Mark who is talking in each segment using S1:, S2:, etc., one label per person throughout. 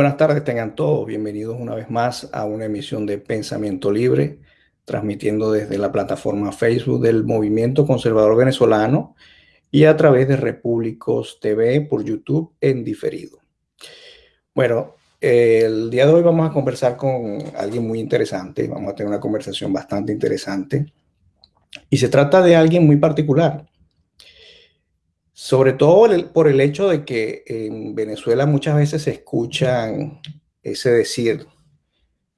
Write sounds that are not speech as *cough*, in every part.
S1: Buenas tardes, tengan todos bienvenidos una vez más a una emisión de Pensamiento Libre, transmitiendo desde la plataforma Facebook del Movimiento Conservador Venezolano y a través de Repúblicos TV por YouTube en diferido. Bueno, el día de hoy vamos a conversar con alguien muy interesante, vamos a tener una conversación bastante interesante y se trata de alguien muy particular. Sobre todo por el hecho de que en Venezuela muchas veces se escuchan ese decir,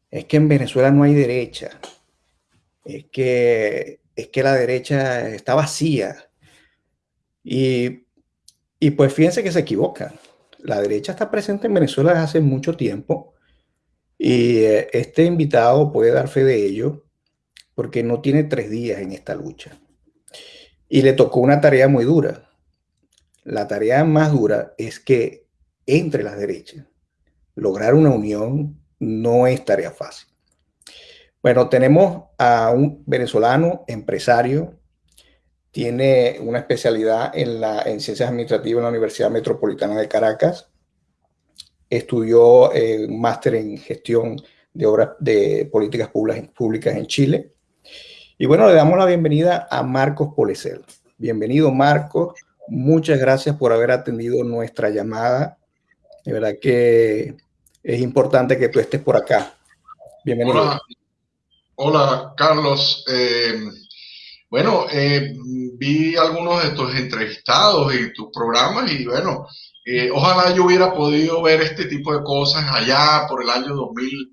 S1: es que en Venezuela no hay derecha, es que, es que la derecha está vacía. Y, y pues fíjense que se equivocan. La derecha está presente en Venezuela desde hace mucho tiempo y eh, este invitado puede dar fe de ello porque no tiene tres días en esta lucha. Y le tocó una tarea muy dura la tarea más dura es que entre las derechas, lograr una unión no es tarea fácil. Bueno, tenemos a un venezolano empresario, tiene una especialidad en, la, en ciencias administrativas en la Universidad Metropolitana de Caracas, estudió un eh, máster en gestión de obras de políticas públicas en Chile. Y bueno, le damos la bienvenida a Marcos Polecel. Bienvenido, Marcos. Muchas gracias por haber atendido nuestra llamada. De verdad que es importante que tú estés por acá. Bienvenido.
S2: Hola, Carlos. Eh, bueno, eh, vi algunos de tus entrevistados y tus programas y bueno, eh, ojalá yo hubiera podido ver este tipo de cosas allá por el año 2000,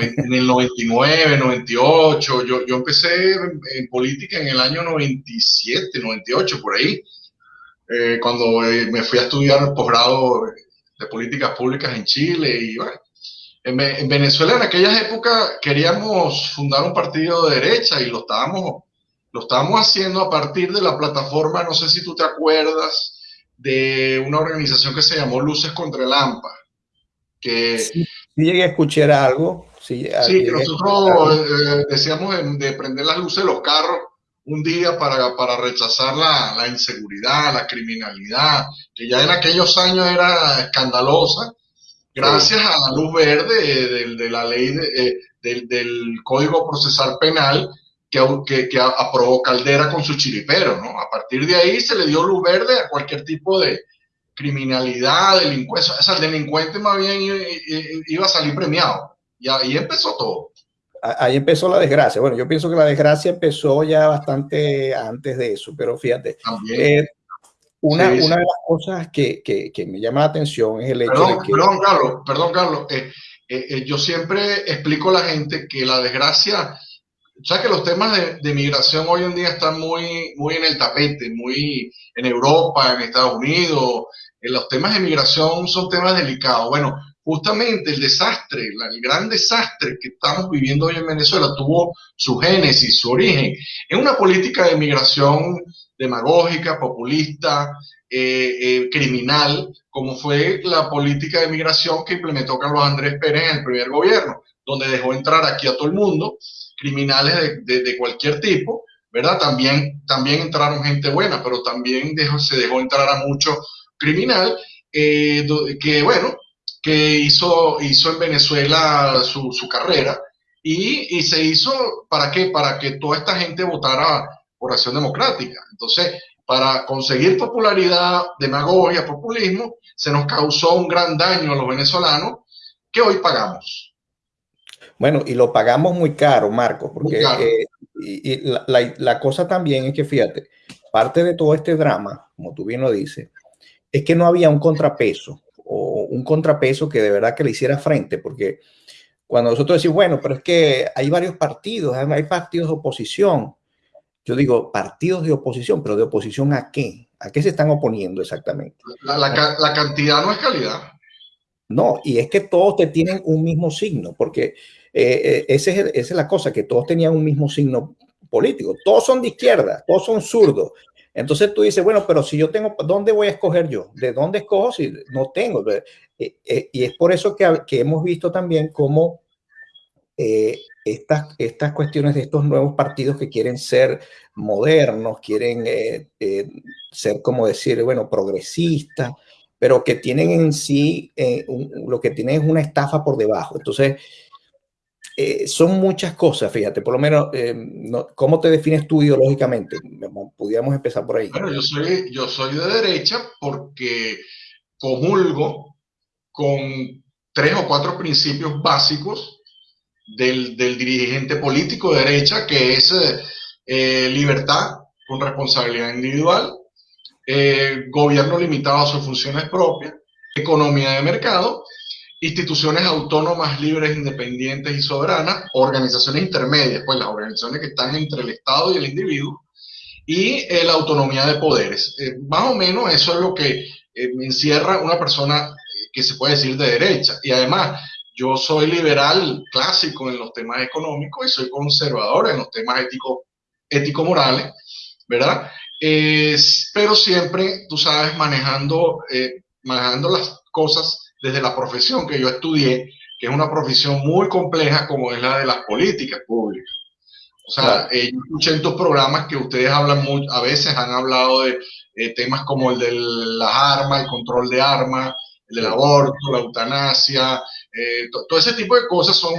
S2: en el 99, 98. Yo, yo empecé en política en el año 97, 98, por ahí. Eh, cuando eh, me fui a estudiar el posgrado de políticas públicas en Chile y bueno, en, Venezuela en aquellas épocas queríamos fundar un partido de derecha y lo estábamos, lo estábamos haciendo a partir de la plataforma, no sé si tú te acuerdas, de una organización que se llamó Luces contra el AMPA. Que,
S1: sí, llegué a escuchar algo.
S2: Sí, sí que nosotros eh, decíamos de prender las luces de los carros un día para, para rechazar la, la, inseguridad, la criminalidad, que ya en aquellos años era escandalosa, gracias a la luz verde de, la ley de, del, del, Código Procesal Penal que, que, que, aprobó Caldera con su chiripero, ¿no? A partir de ahí se le dio luz verde a cualquier tipo de criminalidad, delincuencia, o sea, el delincuente más bien iba a salir premiado, y ahí empezó todo
S1: ahí empezó la desgracia. Bueno, yo pienso que la desgracia empezó ya bastante antes de eso, pero fíjate, eh, una, una, de las cosas que, que, que, me llama la atención es el hecho
S2: perdón,
S1: de que...
S2: Perdón, Carlos, perdón, Carlos. Eh, eh, yo siempre explico a la gente que la desgracia, ya que los temas de, de, migración hoy en día están muy, muy en el tapete, muy en Europa, en Estados Unidos, los temas de migración son temas delicados. Bueno, justamente el desastre, el gran desastre que estamos viviendo hoy en Venezuela tuvo su génesis, su origen en una política de migración demagógica, populista, eh, eh, criminal, como fue la política de migración que implementó Carlos Andrés Pérez en el primer gobierno, donde dejó entrar aquí a todo el mundo, criminales de, cualquier tipo, ¿verdad? También, también entraron gente buena, pero también se dejó entrar a mucho criminal, eh, que bueno, que hizo, hizo en Venezuela su, su carrera y, y, se hizo, ¿para qué? Para que toda esta gente votara por acción democrática. Entonces, para conseguir popularidad, demagogia, populismo, se nos causó un gran daño a los venezolanos que hoy pagamos.
S1: Bueno, y lo pagamos muy caro, Marcos, porque eh, y, la, la, la, cosa también es que, fíjate, parte de todo este drama, como tú bien lo dices, es que no había un contrapeso un contrapeso que de verdad que le hiciera frente, porque cuando nosotros decimos, bueno, pero es que hay varios partidos, hay partidos de oposición, yo digo, partidos de oposición, pero de oposición a qué? ¿A qué se están oponiendo exactamente?
S2: La, la, la cantidad no es calidad.
S1: No, y es que todos te tienen un mismo signo, porque eh, eh ese es, esa es la cosa, que todos tenían un mismo signo político. Todos son de izquierda, todos son zurdos, entonces tú dices, bueno, pero si yo tengo, ¿dónde voy a escoger yo? ¿De dónde escojo si no tengo? Eh, eh, y es por eso que, que hemos visto también cómo eh, estas, estas cuestiones de estos nuevos partidos que quieren ser modernos, quieren ser, como decir, bueno, progresistas, pero que tienen en sí, eh, lo que tienen es una estafa por debajo. Entonces, eh, son muchas cosas, fíjate, por lo menos, eh, ¿cómo te defines tú ideológicamente? Pudiéramos empezar por ahí.
S2: Bueno, yo soy, yo soy de derecha porque comulgo con tres o cuatro principios básicos del, del dirigente político de derecha, que es eh, libertad con responsabilidad individual, gobierno limitado a sus funciones propias, economía de mercado instituciones autónomas, libres, independientes y soberanas, organizaciones intermedias, pues las organizaciones que están entre el Estado y el individuo, y eh, la autonomía de poderes. Eh, más o menos eso es lo que eh, encierra una persona que se puede decir de derecha. Y además, yo soy liberal clásico en los temas económicos y soy conservador en los temas ético, ético-morales, ¿verdad? pero siempre, tú sabes, manejando, manejando las cosas desde la profesión que yo estudié, que es una profesión muy compleja como es la de las políticas públicas. O sea, eh, yo escuché en tus programas que ustedes hablan muy, a veces han hablado de temas como el de las armas, el control de armas, el del aborto, la eutanasia, eh, todo ese tipo de cosas son,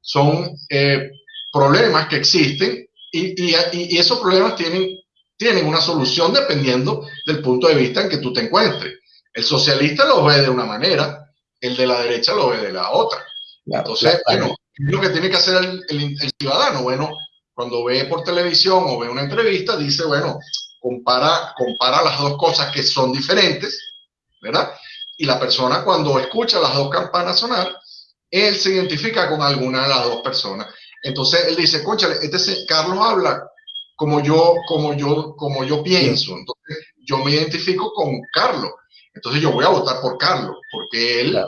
S2: son eh, problemas que existen y, y, y, esos problemas tienen, tienen una solución dependiendo del punto de vista en que tú te encuentres. El socialista lo ve de una manera, el de la derecha lo ve de la otra. Entonces, bueno, lo que tiene que hacer el, ciudadano? Bueno, cuando ve por televisión o ve una entrevista, dice, bueno, compara, compara las dos cosas que son diferentes, ¿verdad? Y la persona cuando escucha las dos campanas sonar, él se identifica con alguna de las dos personas. Entonces él dice, conchale, este Carlos habla como yo, como yo, como yo pienso. Entonces yo me identifico con Carlos. Entonces yo voy a votar por Carlos, porque él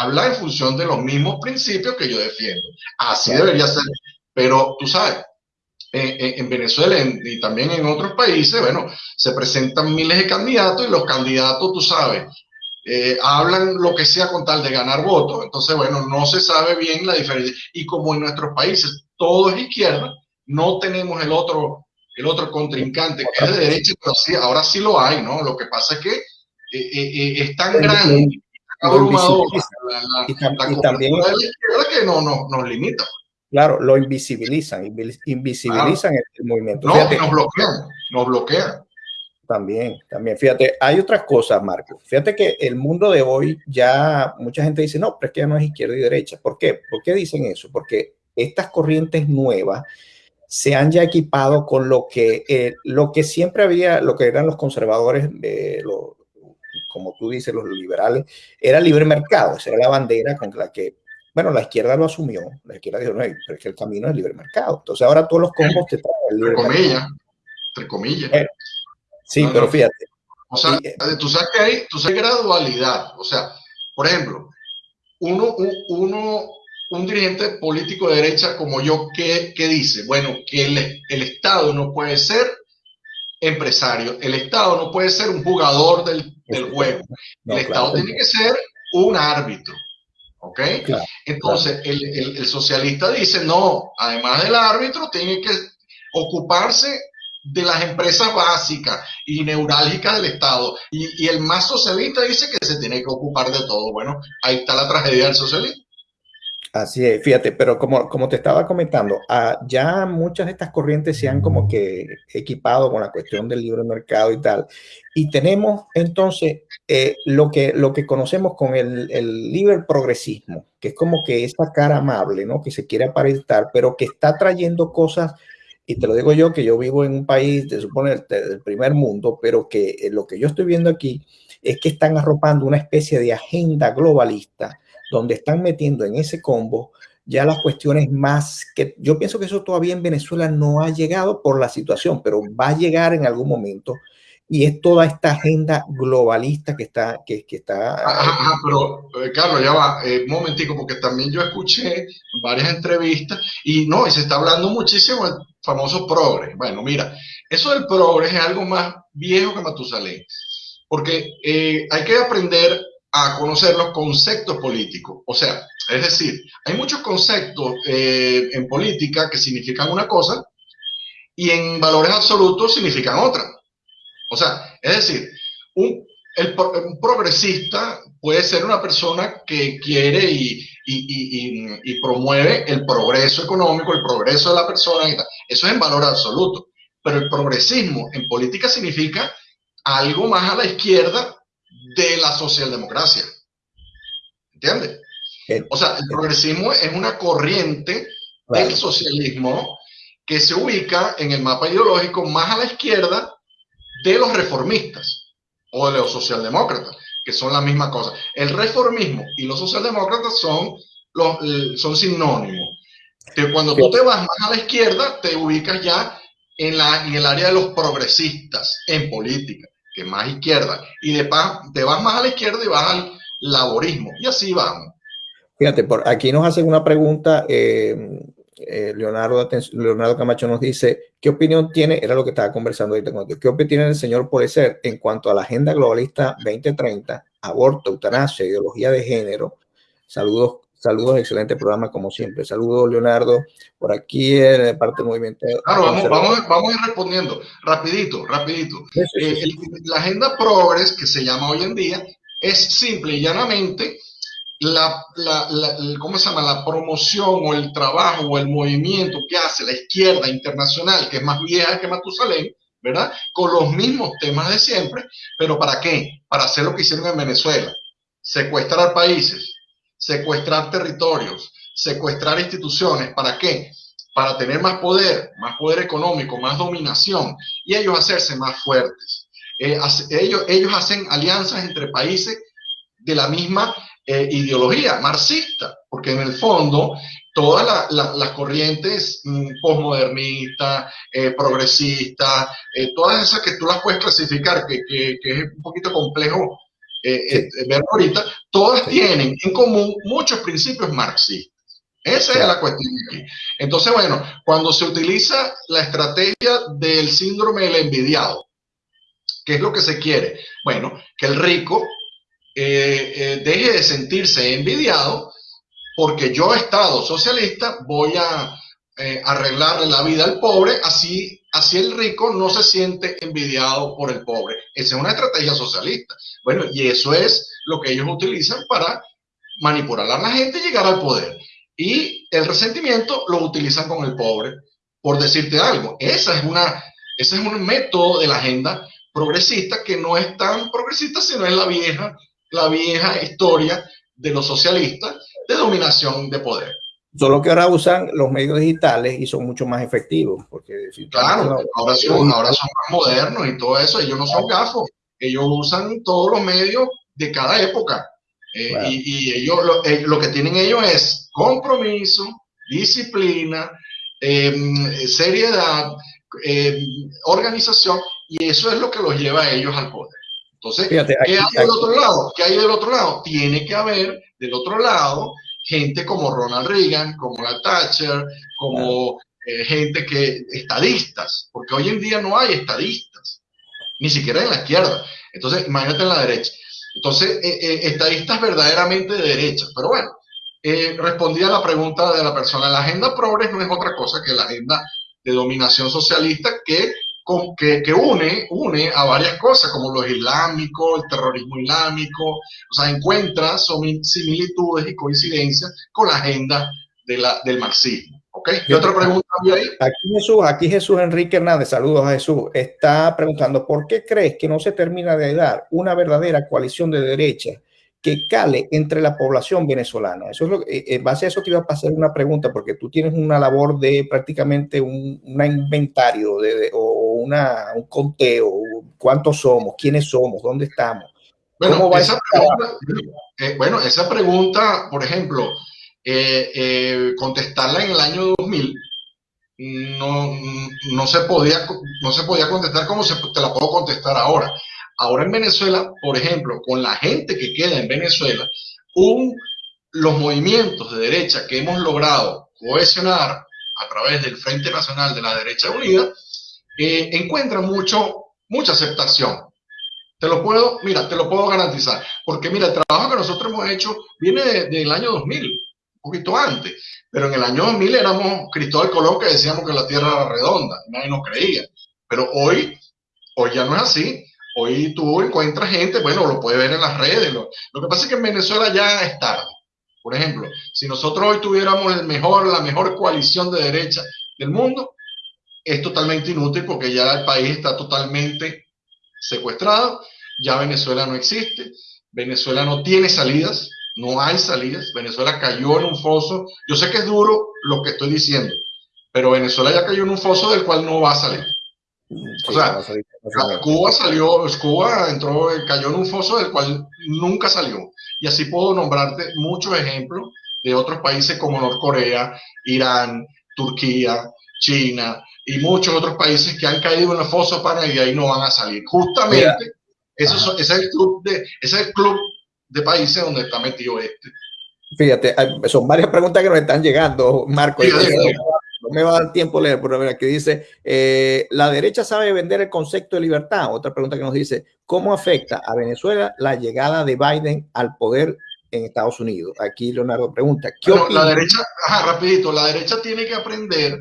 S2: habla en función de los mismos principios que yo defiendo. Así debería ser. Pero tú sabes, en, Venezuela y también en otros países, bueno, se presentan miles de candidatos y los candidatos, tú sabes, eh, hablan lo que sea con tal de ganar votos. Entonces, bueno, no se sabe bien la diferencia. Y como en nuestros países todo es izquierda, no tenemos el otro, el otro contrincante que es de derecha, pero sí, ahora sí lo hay, ¿no? Lo que pasa es que eh, eh, es tan grande,
S1: y, también
S2: que no, no, nos limita.
S1: Claro, lo invisibilizan, invisibilizan el, movimiento.
S2: No, nos bloquean, nos bloquean.
S1: También, también. Fíjate, hay otras cosas, Marco. Fíjate que el mundo de hoy ya mucha gente dice, no, pero es que ya no es izquierda y derecha. ¿Por qué? ¿Por qué dicen eso? Porque estas corrientes nuevas se han ya equipado con lo que, eh, lo que siempre había, lo que eran los conservadores, eh, como tú dices, los liberales, era libre mercado, esa era la bandera con la que, bueno, la izquierda lo asumió, la izquierda dijo, no, pero es que el camino es libre mercado. Entonces ahora todos los combos te traen
S2: el libre comillas, mercado. Entre comillas.
S1: Eh, sí, pero fíjate.
S2: O sea, eh, tú sabes que hay, tú sabes gradualidad. O sea, por ejemplo, uno, uno, un dirigente político de derecha como yo, ¿qué, qué dice? Bueno, que el, el Estado no puede ser empresario. El Estado no puede ser un jugador del, del juego. el Estado tiene que ser un árbitro. ¿Ok? Entonces, El, el, socialista dice, no, además del árbitro, tiene que ocuparse de las empresas básicas y neurálgicas del Estado. Y, y el más socialista dice que se tiene que ocupar de todo. Bueno, ahí está la tragedia del socialismo.
S1: Así es, fíjate, pero como, como te estaba comentando, ah, ya muchas de estas corrientes se han como que equipado con la cuestión del libre mercado y tal. Y tenemos entonces eh, lo, que, lo que conocemos con el, el, libre progresismo, que es como que esa cara amable, ¿no? Que se quiere aparentar, pero que está trayendo cosas, y te lo digo yo, que yo vivo en un país, se supone, del primer mundo, pero que eh, lo que yo estoy viendo aquí es que están arropando una especie de agenda globalista donde están metiendo en ese combo ya las cuestiones más que yo pienso que eso todavía en Venezuela no ha llegado por la situación, pero va a llegar en algún momento y es toda esta agenda globalista que está que, está
S2: Ajá, pero eh, Carlos ya va eh, un momentico porque también yo escuché varias entrevistas y no y se está hablando muchísimo del famoso progres bueno mira eso del progres es algo más viejo que Matusalén porque eh, hay que aprender a conocer los conceptos políticos. O sea, es decir, hay muchos conceptos eh, en política que significan una cosa y en valores absolutos significan otra. O sea, es decir, un, progresista puede ser una persona que quiere y, promueve el progreso económico, el progreso de la persona. Eso es en valor absoluto. Pero el progresismo en política significa algo más a la izquierda de la socialdemocracia. ¿Entiendes? O sea, el progresismo es una corriente del socialismo que se ubica en el mapa ideológico más a la izquierda de los reformistas o de los socialdemócratas, que son la misma cosa. El reformismo y los socialdemócratas son, los, son sinónimos. Que cuando tú te vas más a la izquierda, te ubicas ya en, la, en el área de los progresistas en política, que más izquierda. Y de, te vas más a la izquierda y vas al laborismo. Y así vamos.
S1: Fíjate, por aquí nos hacen una pregunta. Eh, eh, Leonardo, Leonardo Camacho nos dice, ¿qué opinión tiene? Era lo que estaba conversando ahorita con ¿Qué opinión tiene el señor ser en cuanto a la agenda globalista 2030, aborto, eutanasia, ideología de género? Saludos, saludos, excelente programa como siempre. Saludos, Leonardo, por aquí en parte del movimiento.
S2: Claro, vamos, vamos, vamos, a ir respondiendo, rapidito, rapidito. Eh, la agenda progres, que se llama hoy en día, es simple y llanamente la, la, la, ¿cómo se llama? la promoción o el trabajo o el movimiento que hace la izquierda internacional, que es más vieja que Matusalén, ¿verdad? Con los mismos temas de siempre, pero ¿para qué? Para hacer lo que hicieron en Venezuela, secuestrar países, secuestrar territorios, secuestrar instituciones, ¿para qué? Para tener más poder, más poder económico, más dominación y ellos hacerse más fuertes. Eh, ellos, hacen alianzas entre países de la misma eh, ideología marxista, porque en el fondo todas las corrientes mm, postmodernistas, eh, progresistas, todas esas que tú las puedes clasificar, que, es un poquito complejo ver ahorita, todas tienen en común muchos principios marxistas. Esa es la cuestión aquí. Entonces, bueno, cuando se utiliza la estrategia del síndrome del envidiado, ¿qué es lo que se quiere? Bueno, que el rico eh, eh, deje de sentirse envidiado porque yo, Estado socialista, voy a eh, arreglarle la vida al pobre, así, así el rico no se siente envidiado por el pobre. Esa es una estrategia socialista. Bueno, y eso es lo que ellos utilizan para manipular a la gente y llegar al poder. Y el resentimiento lo utilizan con el pobre, por decirte algo. Esa es una, ese es un método de la agenda progresista que no es tan progresista, sino es la vieja la vieja historia de los socialistas de dominación de poder.
S1: Solo que ahora usan los medios digitales y son mucho más efectivos. Porque
S2: claro, ahora, son, ahora son más modernos y todo eso. Ellos no son gafos. Ellos usan todos los medios de cada época. Eh, y, ellos eh, lo, que tienen ellos es compromiso, disciplina, em, seriedad, em, organización. Y eso es lo que los lleva a ellos al poder. Entonces, ¿qué hay del otro lado? ¿Qué hay del otro lado? Tiene que haber del otro lado gente como Ronald Reagan, como la Thatcher, como eh, gente que, estadistas, porque hoy en día no hay estadistas, ni siquiera en la izquierda. Entonces, imagínate en la derecha. Entonces, eh, eh, estadistas verdaderamente de derecha. Pero bueno, respondí a la pregunta de la persona. La agenda progres no es otra cosa que la agenda de dominación socialista que que, que, une, une a varias cosas, como los islámicos, el terrorismo islámico, o sea, encuentra similitudes y coincidencias con la agenda de la, del marxismo. ¿Ok? ¿Qué otra pregunta
S1: había ahí? Aquí Jesús, aquí Jesús Enrique Hernández, saludos a Jesús, está preguntando, ¿por qué crees que no se termina de dar una verdadera coalición de derecha que cale entre la población venezolana. Eso es lo que, eh, en base a eso te iba a pasar una pregunta, porque tú tienes una labor de prácticamente un, inventario de, o una, un conteo, cuántos somos, quiénes somos, dónde estamos.
S2: Bueno, esa pregunta, eh, bueno esa pregunta, por ejemplo, eh, contestarla en el año 2000 no, no, se podía, no se podía contestar como se, te la puedo contestar ahora. Ahora en Venezuela, por ejemplo, con la gente que queda en Venezuela, un, los movimientos de derecha que hemos logrado cohesionar a través del Frente Nacional de la Derecha Unida, encuentran mucho, mucha aceptación. Te lo puedo, mira, te lo puedo garantizar, porque mira, el trabajo que nosotros hemos hecho viene del año 2000, un poquito antes, pero en el año 2000 éramos Cristóbal Colón que decíamos que la Tierra era redonda, nadie nos creía, pero hoy, hoy ya no es así, Hoy tú encuentras gente, bueno, lo puedes ver en las redes. Lo, lo que pasa es que en Venezuela ya es tarde. Por ejemplo, si nosotros hoy tuviéramos el mejor, la mejor coalición de derecha del mundo, es totalmente inútil porque ya el país está totalmente secuestrado, ya Venezuela no existe, Venezuela no tiene salidas, no hay salidas, Venezuela cayó en un foso, yo sé que es duro lo que estoy diciendo, pero Venezuela ya cayó en un foso del cual no va a salir. o sea, Cuba salió, Cuba entró, cayó en un foso del cual nunca salió. Y así puedo nombrarte muchos ejemplos de otros países como Norcorea, Irán, Turquía, China y muchos otros países que han caído en el foso para y de ahí no van a salir. Justamente, eso, ese, es el club de, ese es el club de países donde está metido este.
S1: Fíjate, son varias preguntas que nos están llegando, Marco. no me va a dar tiempo leer, pero aquí dice, eh, la derecha sabe vender el concepto de libertad. Otra pregunta que nos dice, ¿cómo afecta a Venezuela la llegada de Biden al poder en Estados Unidos? Aquí Leonardo pregunta,
S2: ¿qué La derecha, ajá, rapidito, la derecha tiene que aprender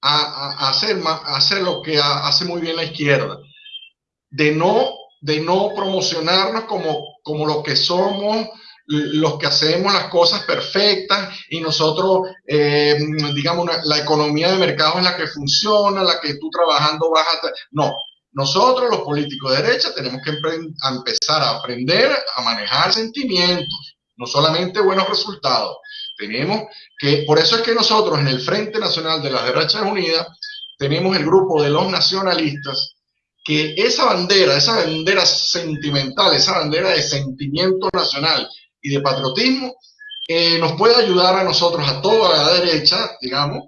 S2: a, hacer, hacer lo que hace muy bien la izquierda, de no, de no promocionarnos como, como lo que somos, los que hacemos las cosas perfectas y nosotros, eh, digamos, la economía de mercado es la que funciona, la que tú trabajando vas a... No, nosotros los políticos de derecha tenemos que empezar a aprender a manejar sentimientos, no solamente buenos resultados. Tenemos que, por eso es que nosotros en el Frente Nacional de las Derechas Unidas tenemos el grupo de los nacionalistas, que esa bandera, esa bandera sentimental, esa bandera de sentimiento nacional y de patriotismo, eh, nos puede ayudar a nosotros, a toda la derecha, digamos,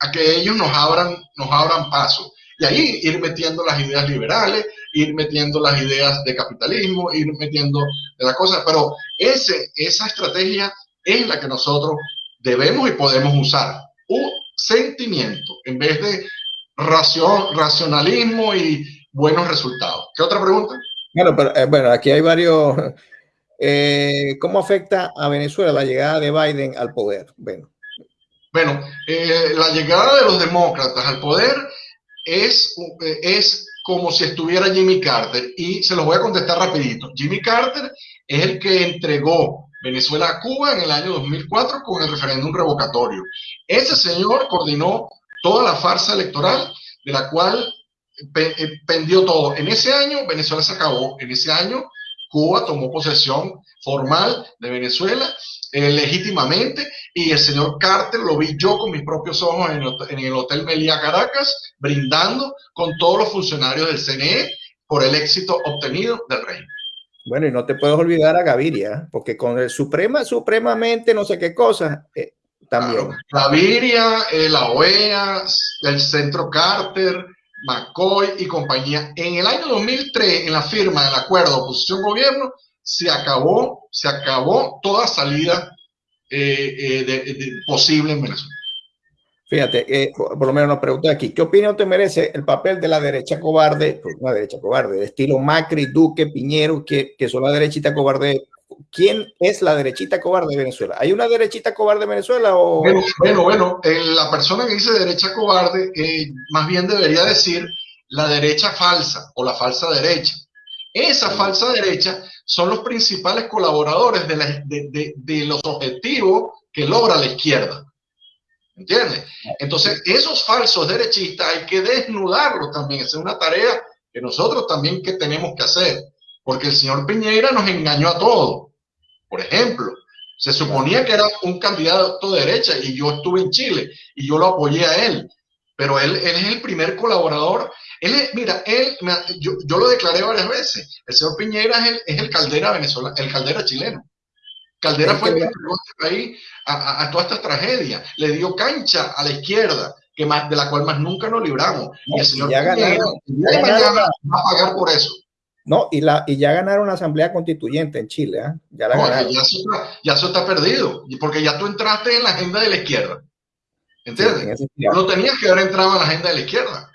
S2: a que ellos nos abran, nos abran paso. Y ahí ir metiendo las ideas liberales, ir metiendo las ideas de capitalismo, ir metiendo de la cosa. Pero ese, esa estrategia es la que nosotros debemos y podemos usar. Un sentimiento en vez de ración, racionalismo y buenos resultados. ¿Qué otra pregunta?
S1: Bueno, pero, eh, bueno aquí hay varios. Eh, ¿Cómo afecta a Venezuela la llegada de Biden al poder?
S2: Bueno, bueno eh, la llegada de los demócratas al poder es, es como si estuviera Jimmy Carter. Y se los voy a contestar rapidito. Jimmy Carter es el que entregó Venezuela a Cuba en el año 2004 con el referéndum revocatorio. Ese señor coordinó toda la farsa electoral de la cual eh, pendió todo. En ese año Venezuela se acabó, en ese año Cuba tomó posesión formal de Venezuela eh, legítimamente y el señor Carter lo vi yo con mis propios ojos en el, Hotel Melía Caracas, brindando con todos los funcionarios del CNE por el éxito obtenido del rey.
S1: Bueno, y no te puedes olvidar a Gaviria, porque con el Suprema, supremamente no sé qué cosa, eh, también.
S2: Gaviria, eh, la OEA, el Centro Carter, McCoy y compañía. En el año 2003, en la firma del acuerdo oposición-gobierno, se acabó, se acabó toda salida eh, de, posible en Venezuela.
S1: Fíjate, eh, por, lo menos nos pregunta aquí, ¿qué opinión te merece el papel de la derecha cobarde, pues, una derecha cobarde, de estilo Macri, Duque, Piñero, que, que son la derechita cobarde? ¿Quién es la derechita cobarde de Venezuela? ¿Hay una derechita cobarde de Venezuela o...?
S2: Bueno, bueno, bueno eh, la persona que dice derecha cobarde, eh, más bien debería decir la derecha falsa o la falsa derecha. Esa falsa derecha son los principales colaboradores de, de, de los objetivos que logra la izquierda. ¿Entiendes? Entonces, esos falsos derechistas hay que desnudarlos también. Esa es una tarea que nosotros también que tenemos que hacer. Porque el señor Piñera nos engañó a todos. Por ejemplo, se suponía que era un candidato de derecha y yo estuve en Chile y yo lo apoyé a él. Pero él, es el primer colaborador. Él mira, él, yo, yo, lo declaré varias veces. El señor Piñera es el, es el Caldera venezolano, el Caldera chileno. Caldera fue el que este país a, a, toda esta tragedia. Le dio cancha a la izquierda, que más, de la cual más nunca nos libramos. y el señor ya ganaron, ya
S1: va a pagar por eso. No, y, la, y ya ganaron una asamblea constituyente en Chile, ¿eh?
S2: ya la ganaron. Ya, ya, eso está perdido, porque ya tú entraste en la agenda de la izquierda. ¿Entiendes? no tenías que haber entrado en la agenda de la izquierda.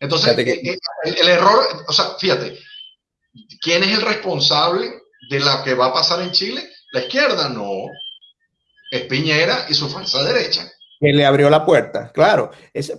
S2: Entonces, eh, eh, el, el, error, o sea, fíjate, ¿quién es el responsable de lo que va a pasar en Chile? La izquierda no. Es Piñera y su falsa derecha.
S1: Que le abrió la puerta, claro.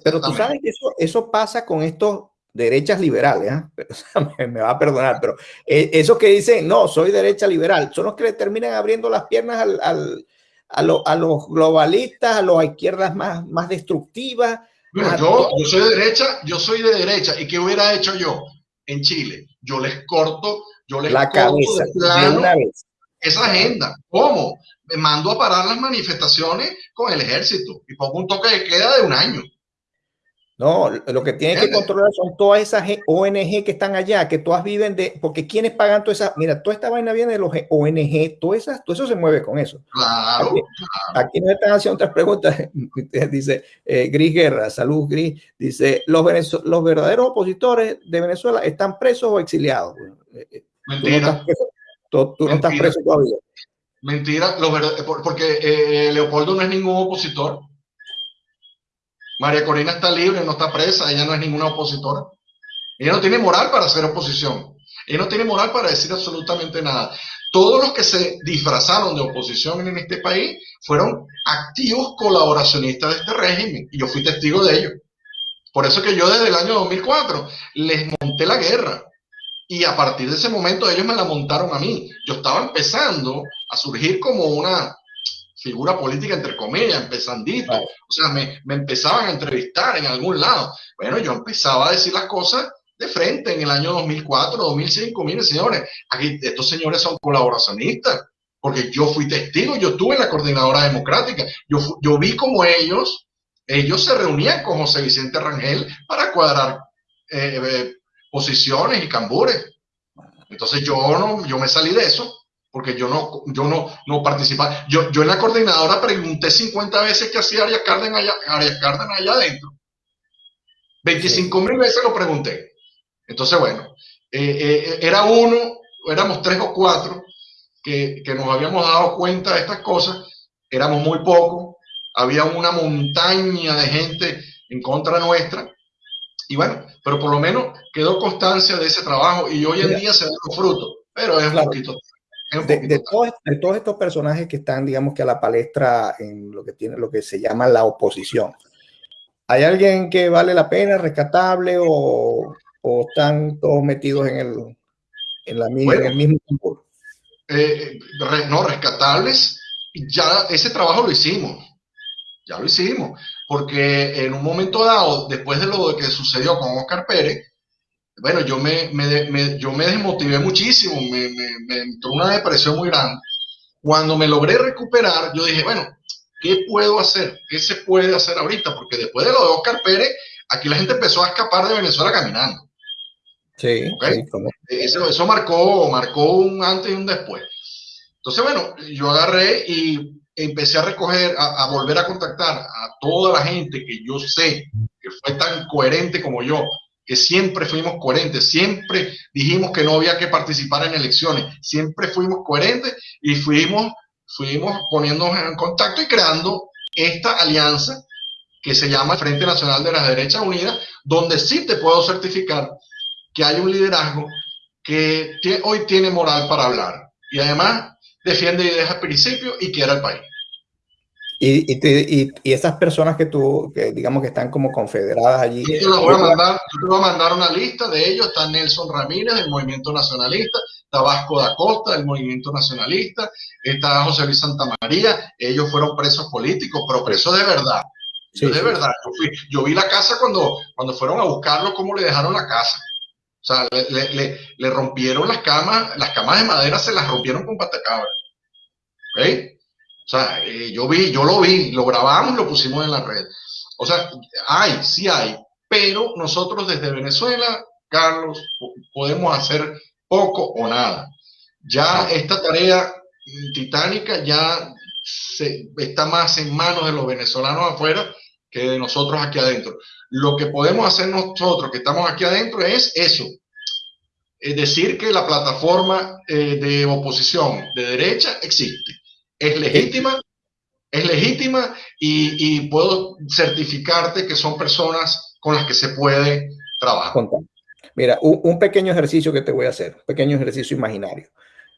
S1: pero tú sabes que eso, eso pasa con estos derechas liberales, *laughs* ¿eh? me, va a perdonar, pero eh, esos que dicen, no, soy derecha liberal, son los que le terminan abriendo las piernas al, al, a, lo, a, los globalistas, a las izquierdas más, más destructivas.
S2: Bueno, yo, yo soy de derecha, yo soy de derecha, ¿y qué hubiera hecho yo en Chile? Yo les corto, yo les
S1: la
S2: corto
S1: cabeza, de plano de
S2: esa agenda. ¿Cómo? Me mando a parar las manifestaciones con el ejército y pongo un toque de queda de un año.
S1: No, lo que tiene que controlar son todas esas ONG que están allá, que todas viven de, porque quienes pagan toda esa, mira, toda esta vaina viene de los ONG, todo, esas, todo eso se mueve con eso.
S2: Claro.
S1: Aquí,
S2: claro.
S1: aquí nos están haciendo otras preguntas. *laughs* dice eh, Gris Guerra, salud Gris, dice, los, los verdaderos opositores de Venezuela están presos o exiliados.
S2: Eh, eh, Mentira.
S1: Tú, tú no estás preso todavía.
S2: Mentira, los porque eh, Leopoldo no es ningún opositor. María Corina está libre, no está presa, ella no es ninguna opositora. Ella no tiene moral para hacer oposición. Ella no tiene moral para decir absolutamente nada. Todos los que se disfrazaron de oposición en este país fueron activos colaboracionistas de este régimen y yo fui testigo de ello. Por eso que yo desde el año 2004 les monté la guerra y a partir de ese momento ellos me la montaron a mí. Yo estaba empezando a surgir como una figura política, entre comillas, empezandito. O sea, me, me, empezaban a entrevistar en algún lado. Bueno, yo empezaba a decir las cosas de frente en el año 2004, 2005. Miren, señores, aquí estos señores son colaboracionistas, porque yo fui testigo, yo estuve en la coordinadora democrática, yo, yo vi como ellos, ellos se reunían con José Vicente Rangel para cuadrar eh, eh, posiciones y cambures. Entonces yo no, yo me salí de eso porque yo no, yo no, no participaba. Yo, yo en la coordinadora pregunté 50 veces qué hacía Arias Cárdenas allá, Arias Cárdenas allá adentro. 25 mil veces lo pregunté. Entonces, bueno, eh, eh, era uno, éramos tres o cuatro que, que, nos habíamos dado cuenta de estas cosas, éramos muy pocos, había una montaña de gente en contra nuestra, y bueno, pero por lo menos quedó constancia de ese trabajo y hoy en Mira. día se ven los frutos, pero es
S1: claro.
S2: un poquito
S1: de, de, todos, de, todos, estos personajes que están, digamos que a la palestra en lo que tiene, lo que se llama la oposición, ¿hay alguien que vale la pena, rescatable o, o están todos metidos en el, en la, bueno, en el mismo campo?
S2: Eh, no, rescatables, ya ese trabajo lo hicimos, ya lo hicimos, porque en un momento dado, después de lo que sucedió con Oscar Pérez, bueno, yo me, me, me, yo me desmotivé muchísimo, me, me, entró una depresión muy grande. Cuando me logré recuperar, yo dije, bueno, ¿qué puedo hacer? ¿Qué se puede hacer ahorita? Porque después de lo de Oscar Pérez, aquí la gente empezó a escapar de Venezuela caminando.
S1: Sí.
S2: ¿Okay? sí eso, eso marcó, marcó un antes y un después. Entonces, bueno, yo agarré y empecé a recoger, a, a, volver a contactar a toda la gente que yo sé que fue tan coherente como yo, que siempre fuimos coherentes, siempre dijimos que no había que participar en elecciones, siempre fuimos coherentes y fuimos, fuimos poniéndonos en contacto y creando esta alianza que se llama Frente Nacional de las Derechas Unidas, donde sí te puedo certificar que hay un liderazgo que hoy tiene moral para hablar y además defiende ideas al principio y quiere al país.
S1: Y, y, te, y, y, esas personas que tú, que digamos que están como confederadas allí.
S2: Yo te, voy a mandar, yo te voy a mandar una lista de ellos. Está Nelson Ramírez, del Movimiento Nacionalista. Está Vasco da Costa, del Movimiento Nacionalista. Está José Luis Santamaría. Ellos fueron presos políticos, pero presos de verdad. Sí, de sí, verdad. Yo, fui, yo, vi la casa cuando, cuando fueron a buscarlo, cómo le dejaron la casa. O sea, le, le, le, le rompieron las camas, las camas de madera se las rompieron con patacabra. ¿Ok? O sea, eh, yo vi, yo lo vi, lo grabamos, lo pusimos en la red. O sea, hay, sí hay, pero nosotros desde Venezuela, Carlos, podemos hacer poco o nada. Ya esta tarea titánica ya se, está más en manos de los venezolanos afuera que de nosotros aquí adentro. Lo que podemos hacer nosotros que estamos aquí adentro es eso, es decir que la plataforma eh, de oposición de derecha existe es legítima, es legítima y, y, puedo certificarte que son personas con las que se puede trabajar.
S1: Mira, un, un, pequeño ejercicio que te voy a hacer, un pequeño ejercicio imaginario.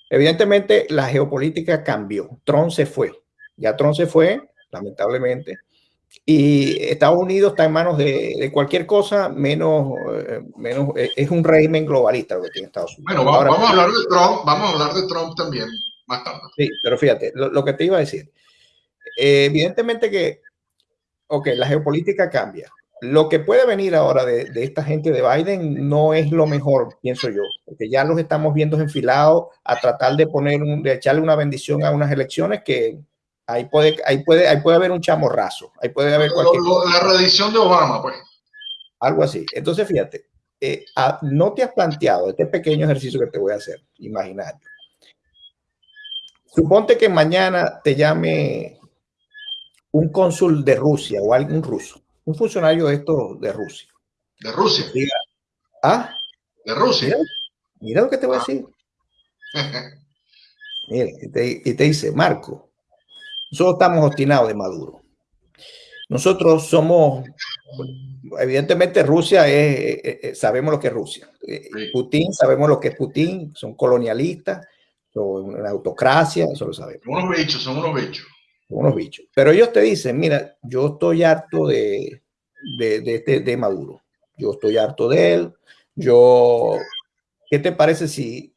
S1: Evidentemente, la geopolítica cambió. Trump se fue. Ya Trump se fue, lamentablemente. Y Estados Unidos está en manos de, cualquier cosa menos, eh, menos eh, es un régimen globalista lo que tiene Estados Unidos.
S2: Bueno, vamos, a hablar de Trump, vamos a hablar de Trump también más tarde.
S1: Sí, pero fíjate, lo, que te iba a decir. Eh, evidentemente que, ok, la geopolítica cambia. Lo que puede venir ahora de, de, esta gente de Biden no es lo mejor, pienso yo, porque ya los estamos viendo enfilados a tratar de poner, un, de echarle una bendición a unas elecciones que Ahí puede, ahí puede, ahí puede haber un chamorrazo. Ahí puede haber cualquier.
S2: la reedición de Obama, pues.
S1: Algo así. Entonces, fíjate, eh, no te has planteado este pequeño ejercicio que te voy a hacer, imaginario. Suponte que mañana te llame un cónsul de Rusia o algún ruso, un funcionario de esto de Rusia.
S2: De Rusia.
S1: ah,
S2: de Rusia.
S1: Mira, lo que te voy a decir. *laughs* Mira, y te dice, Marco, nosotros estamos obstinados de Maduro. Nosotros somos, evidentemente Rusia es, sabemos lo que es Rusia. Putin, sabemos lo que es Putin, son colonialistas, son una autocracia, eso lo sabemos.
S2: Son unos bichos, son unos bichos.
S1: Son unos bichos. Pero ellos te dicen, mira, yo estoy harto de, de, de, de Maduro. Yo estoy harto de él. Yo, ¿qué te parece si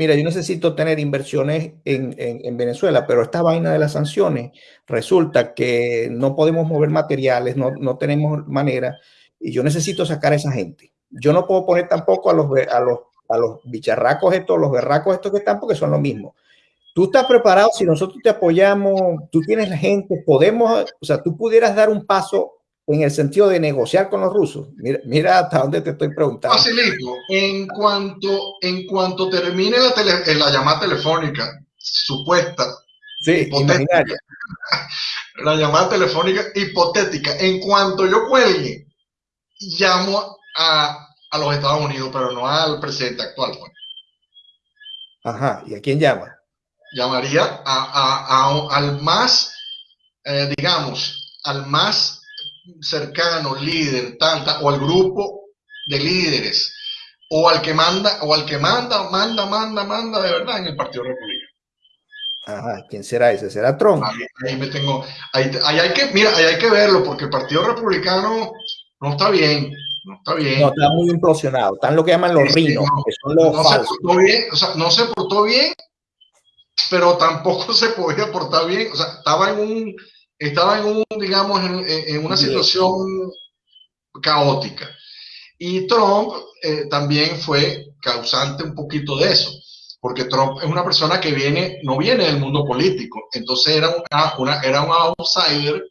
S1: mira, yo necesito tener inversiones en, Venezuela, pero esta vaina de las sanciones resulta que no podemos mover materiales, no, tenemos manera, y yo necesito sacar a esa gente. Yo no puedo poner tampoco a los, a los, a los bicharracos estos, los berracos estos que están, porque son lo mismo. Tú estás preparado, si nosotros te apoyamos, tú tienes la gente, podemos, o sea, tú pudieras dar un paso en el sentido de negociar con los rusos. Mira, hasta dónde te estoy preguntando.
S2: Facilito. En cuanto, en cuanto termine la, tele, la llamada telefónica supuesta,
S1: sí, *laughs*
S2: la llamada telefónica hipotética, en cuanto yo cuelgue, llamo a, a los Estados Unidos, pero no al presidente actual. Pues.
S1: Ajá, ¿y a quién llama?
S2: Llamaría a, a, al más, eh, digamos, al más cercano, líder, tanta, o al grupo de líderes, o al que manda, o al que manda, manda, manda, manda de verdad en el Partido Republicano.
S1: Ajá, ¿quién será ese? ¿Será Trump?
S2: Ahí, me tengo, ahí, hay que, mira, ahí hay que verlo, porque el Partido Republicano no está bien, no está bien.
S1: No, está muy implosionado, están lo que llaman los rinos, que son los
S2: no falsos. Se portó bien, o sea, no se portó bien, pero tampoco *laughs* se podía portar bien, o sea, estaba en un, estaba en un, digamos, en, una situación caótica. Y Trump eh, también fue causante un poquito de eso, porque Trump es una persona que viene, no viene del mundo político, entonces era, una, era un outsider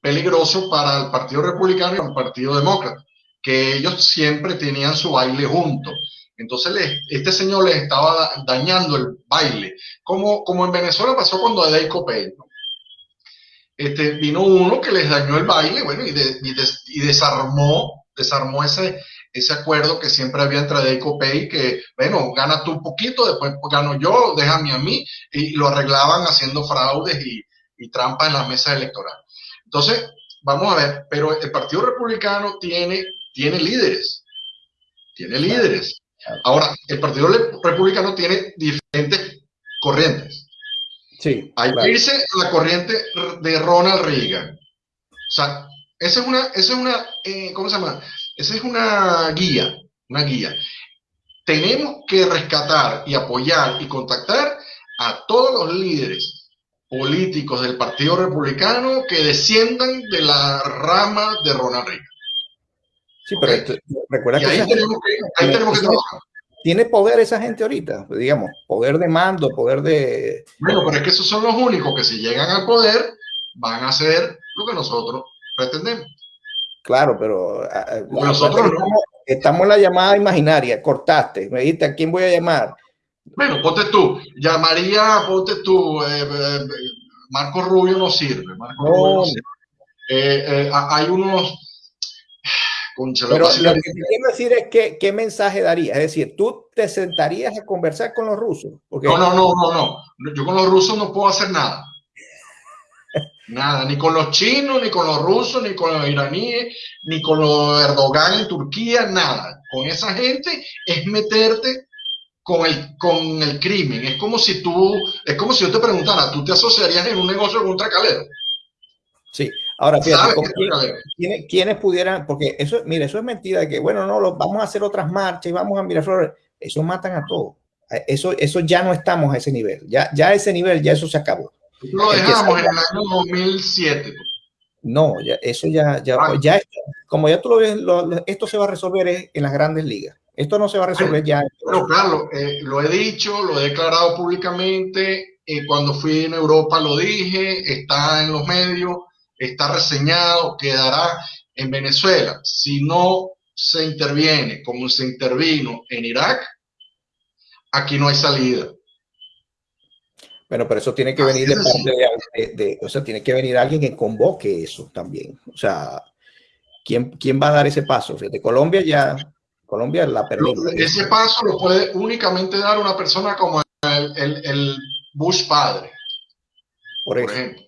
S2: peligroso para el Partido Republicano y el Partido Demócrata, que ellos siempre tenían su baile juntos. Entonces este señor les estaba dañando el baile, como, como en Venezuela pasó cuando Adey Copey, este, vino uno que les dañó el baile, bueno, y, desarmó, desarmó ese, ese acuerdo que siempre había entre Pay, que, bueno, gana tú un poquito, después gano yo, déjame a mí, y lo arreglaban haciendo fraudes y, y trampas en las mesas electorales. Entonces, vamos a ver, pero el Partido Republicano tiene, tiene líderes, tiene líderes. Ahora, el Partido Republicano tiene diferentes corrientes.
S1: Sí,
S2: Hay que irse a la corriente de Ronald Reagan. O sea, esa es una, esa es una eh, ¿cómo se llama? Esa es una guía, una guía. Tenemos que rescatar y apoyar y contactar a todos los líderes políticos del Partido Republicano que desciendan de la rama de Ronald Reagan.
S1: Sí, pero recuerda que,
S2: ahí tenemos que, ahí tenemos que trabajar
S1: tiene poder esa gente ahorita, digamos, poder de mando, poder de...
S2: Bueno, pero es que esos son los únicos que si llegan al poder van a hacer lo que nosotros pretendemos.
S1: Claro, pero nosotros estamos, en la llamada imaginaria, cortaste, me dijiste a quién voy a llamar.
S2: Bueno, ponte tú, llamaría, ponte tú, eh, eh, Marco Rubio no sirve, Marco Rubio no sirve. Eh, hay unos
S1: pero lo que quiero decir es que, qué mensaje daría. Es decir, tú te sentarías a conversar con los rusos.
S2: Porque... No, no, no, no, no. Yo con los rusos no puedo hacer nada. *laughs* Nada, ni con los chinos, ni con los rusos, ni con los iraníes, ni con los Erdogan en Turquía, nada. Con esa gente es meterte con el, con el crimen. Es como si tú, es como si yo te preguntara, ¿tú te asociarías en un negocio con un tracalero?
S1: Sí, Ahora, fíjate, ¿quiénes, pudieran? Porque eso, mire, eso es mentira de que, bueno, no, vamos a hacer otras marchas y vamos a mirar flores. Eso matan a todos. Eso, eso ya no estamos a ese nivel. Ya, ya a ese nivel, ya eso se acabó.
S2: Lo dejamos en el año 2007.
S1: No, ya, eso ya, ya, ah. ya, como ya tú lo ves, esto se va a resolver en las grandes ligas. Esto no se va a resolver ya.
S2: Pero Carlos, eh, lo he dicho, lo he declarado públicamente. Eh, cuando fui en Europa lo dije, está en los medios, está reseñado, quedará en Venezuela. Si no se interviene como se intervino en Irak, aquí no hay salida.
S1: Bueno, pero eso tiene que venir de parte de, o sea, tiene que venir alguien que convoque eso también. O sea, ¿quién, quién va a dar ese paso? Fíjate, Colombia ya, Colombia la perdió.
S2: Ese paso lo puede únicamente dar una persona como el, el, Bush padre, por, ejemplo.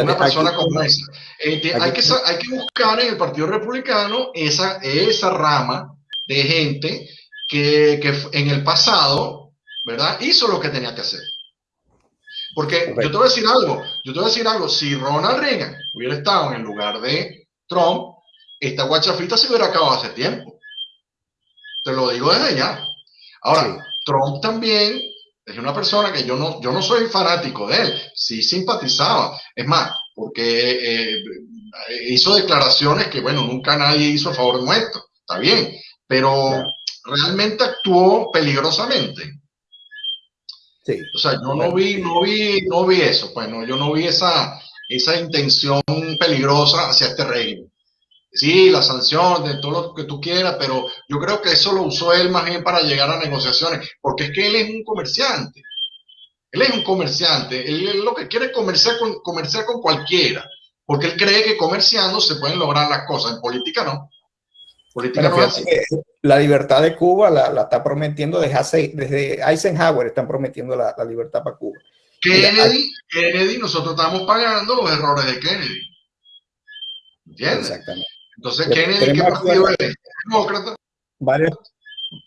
S2: Una persona como esa. Hay, que, hay que buscar en el Partido Republicano esa, esa rama de gente que, que en el pasado, ¿verdad? Hizo lo que tenía que hacer. Porque yo te voy a decir algo, yo te voy a decir algo, si Ronald Reagan hubiera estado en el lugar de Trump, esta guachafita se hubiera acabado hace tiempo. Te lo digo desde ya. Ahora, Trump también es una persona que yo no, yo no soy fanático de él, sí simpatizaba. Es más, porque eh, hizo declaraciones que, bueno, nunca nadie hizo a favor nuestro, está bien, pero realmente actuó peligrosamente. O sea, yo no vi, no vi, no vi eso, pues no, yo no vi esa, esa intención peligrosa hacia este régimen. Sí, la sanción, de todo lo que tú quieras, pero yo creo que eso lo usó él más bien para llegar a negociaciones, porque es que él es un comerciante. Él es un comerciante, él, lo que quiere es comerciar con, comerciar con cualquiera, porque él cree que comerciando se pueden lograr las cosas, en política no
S1: la libertad de Cuba la, está prometiendo desde, desde, Eisenhower, están prometiendo la, libertad para Cuba.
S2: Kennedy, Kennedy, nosotros estamos pagando los errores de Kennedy. ¿Entiendes? Exactamente. Entonces, Kennedy, ¿qué partido es? ¿Demócrata?
S1: Varias,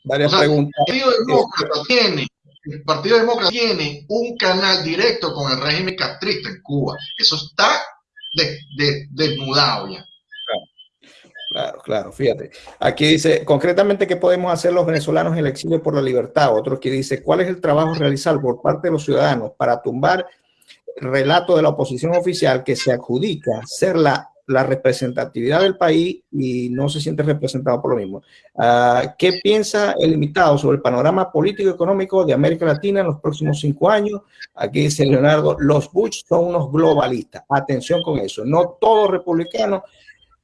S1: varias preguntas.
S2: El Partido Demócrata tiene el Partido Demócrata tiene un canal directo con el régimen castrista en Cuba. Eso está desnudado ya.
S1: Claro, claro, fíjate. Aquí dice, concretamente, ¿qué podemos hacer los venezolanos en el exilio por la libertad? Otro que dice, ¿cuál es el trabajo realizado por parte de los ciudadanos para tumbar el relato de la oposición oficial que se adjudica ser la, la representatividad del país y no se siente representado por lo mismo? Ah, ¿Qué piensa el invitado sobre el panorama político y económico de América Latina en los próximos cinco años? Aquí dice Leonardo, los Bush son unos globalistas. Atención con eso. No todos republicanos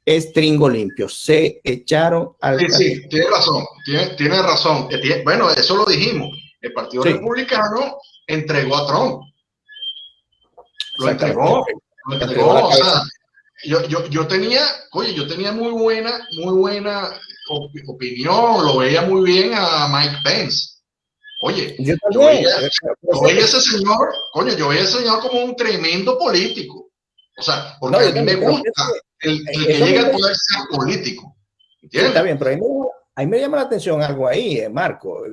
S1: es tringo limpio. Se echaron
S2: al. Sí, sí, tiene razón, tiene, razón. Bueno, eso lo dijimos. El Partido Republicano entregó a Trump. Lo entregó, lo entregó. O sea, yo, yo, yo, tenía, oye, yo tenía muy buena, muy buena opinión, lo veía muy bien a Mike Pence. Oye, yo, veía, yo veía ese señor, coño, yo veía ese señor como un tremendo político. O sea, porque a mí me gusta el, que llega al poder ser político.
S1: está bien, pero a mí, me, llama la atención algo ahí, eh, Marco.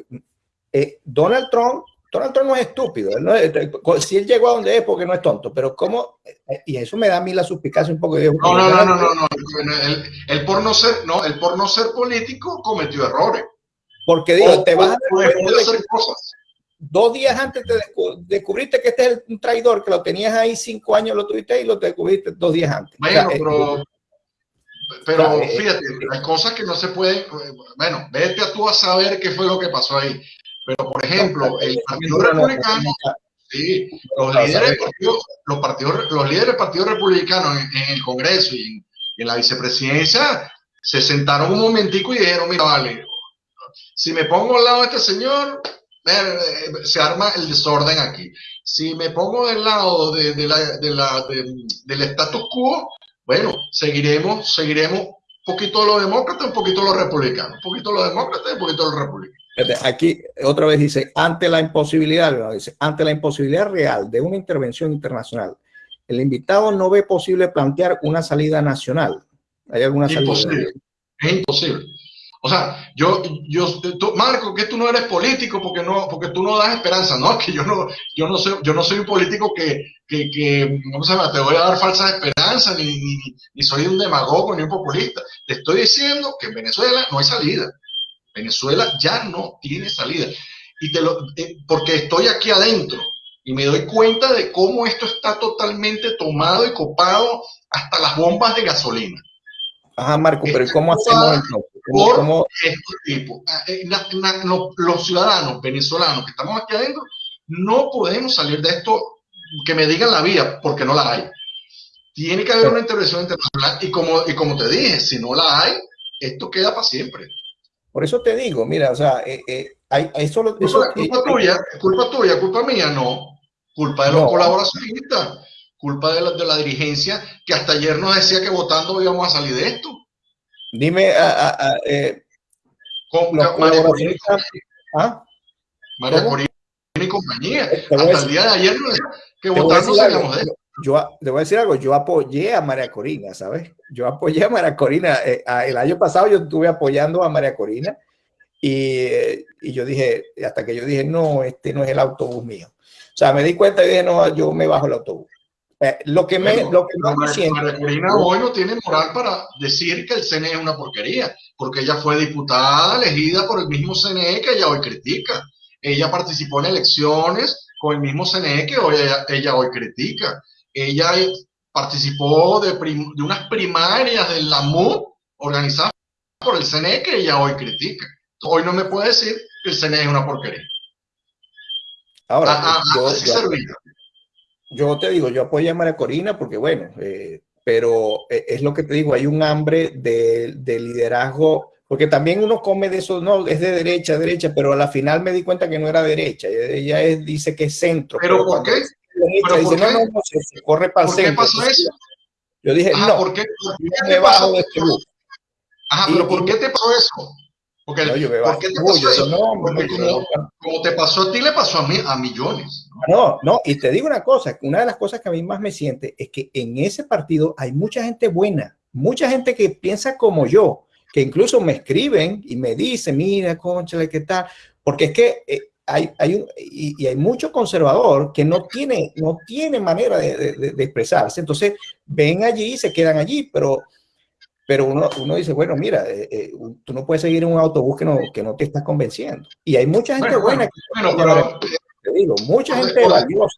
S1: Eh, Donald Trump, Donald Trump no es estúpido. Eh, si él llegó a donde es, porque no es tonto. Pero cómo, y eso me da a mí la suspicacia un poco. De,
S2: no, no, no, no, no, no. Él, por no ser, no, él por no ser político cometió errores.
S1: Porque digo, te vas a hacer cosas dos días antes te descubriste que este es un traidor, que lo tenías ahí cinco años, lo tuviste y lo descubriste dos días antes.
S2: Bueno, pero, pero eh, fíjate, eh, hay cosas que no se pueden, bueno, vete a tú a saber qué fue lo que pasó ahí. Pero, por ejemplo, el Partido Republicano, sí, los líderes del partido, los, partidos, los líderes del Partido Republicano en, el Congreso y en, en la vicepresidencia se sentaron un momentico y dijeron, mira, vale, si me pongo al lado de este señor, eh, se arma el desorden aquí. Si me pongo del lado de, la, de la, del status quo, bueno, seguiremos, seguiremos un poquito los demócratas, un poquito los republicanos, un poquito los demócratas, un poquito los republicanos.
S1: Aquí otra vez dice, ante la imposibilidad, dice, ante la imposibilidad real de una intervención internacional, el invitado no ve posible plantear una salida nacional. ¿Hay alguna
S2: salida? Imposible. Es imposible. O sea, yo, yo, Marco, que tú no eres político porque no, porque tú no das esperanza. No, *laughs* que yo no, yo no soy, yo no soy un político que, que, que ¿cómo se llama? Te voy a dar falsas esperanzas, ni, ni, ni, soy un demagogo, ni un populista. Te estoy diciendo que en Venezuela no hay salida. Venezuela ya no tiene salida. Y te lo, eh, porque estoy aquí adentro y me doy cuenta de cómo esto está totalmente tomado y copado hasta las bombas de gasolina.
S1: Ajá, Marco, pero ¿cómo hacemos
S2: por estos tipos. Ah, eh, los ciudadanos venezolanos que estamos aquí adentro, no podemos salir de esto, que me digan la vía, porque no la hay. Tiene que haber una intervención internacional y como, y como te dije, si no la hay, esto queda para siempre.
S1: Por eso te digo, mira, o sea, eh, eh, hay, eso,
S2: culpa, culpa tuya, culpa tuya, culpa mía, no. Culpa de los colaboracionistas, culpa de la, de la dirigencia que hasta ayer nos decía que votando íbamos a salir de esto.
S1: Dime, a, a, eh,
S2: con, María Corina, ¿ah? María Corina y compañía. Hasta el día de ayer que votando salíamos de
S1: yo te voy a decir algo, yo apoyé a María Corina, ¿sabes? Yo apoyé a María Corina. Eh, el año pasado yo estuve apoyando a María Corina y, eh, y, yo dije, hasta que yo dije, no, este no es el autobús mío. O sea, me di cuenta y dije, no, yo me bajo el autobús. Eh, lo que me, lo que
S2: no Corina hoy no tiene moral para decir que el CNE es una porquería, porque ella fue diputada elegida por el mismo CNE que ella hoy critica. Ella participó en elecciones con el mismo CNE que hoy ella, hoy critica. Ella participó de, de unas primarias del LAMU organizadas por el CNE que ella hoy critica. Hoy no me puede decir que el CNE es una porquería.
S1: Ahora, ah, ah, así yo te digo, yo apoyo a María Corina porque, bueno, eh, pero eh, es lo que te digo, hay un hambre de, de, liderazgo, porque también uno come de eso, no, es de derecha, derecha, pero a la final me di cuenta que no era derecha, ella dice que es centro.
S2: ¿Pero, por qué?
S1: ¿Pero dice, No, no, no, se, corre para.
S2: ¿Por qué pasó eso?
S1: Yo dije, no, ¿por qué,
S2: por qué me bajo de este bus. Ajá, pero ¿por qué te pasó eso? Porque, no, yo ¿por qué te pasó eso? No, Porque como, como, te pasó a ti, le pasó a mí, a millones.
S1: No, no, y te digo una cosa, una de las cosas que a mí más me siente es que en ese partido hay mucha gente buena, mucha gente que piensa como yo, que incluso me escriben y me dicen, mira, conchale, ¿qué tal? Porque es que eh, hay, hay un, y, hay mucho conservador que no tiene, no tiene manera de, expresarse, entonces ven allí y se quedan allí, pero pero uno, uno, dice, bueno, mira, eh, eh, tú no puedes seguir en un autobús que no, que no te está convenciendo. Y hay mucha gente buena.
S2: Bueno, pero,
S1: digo, mucha gente valiosa.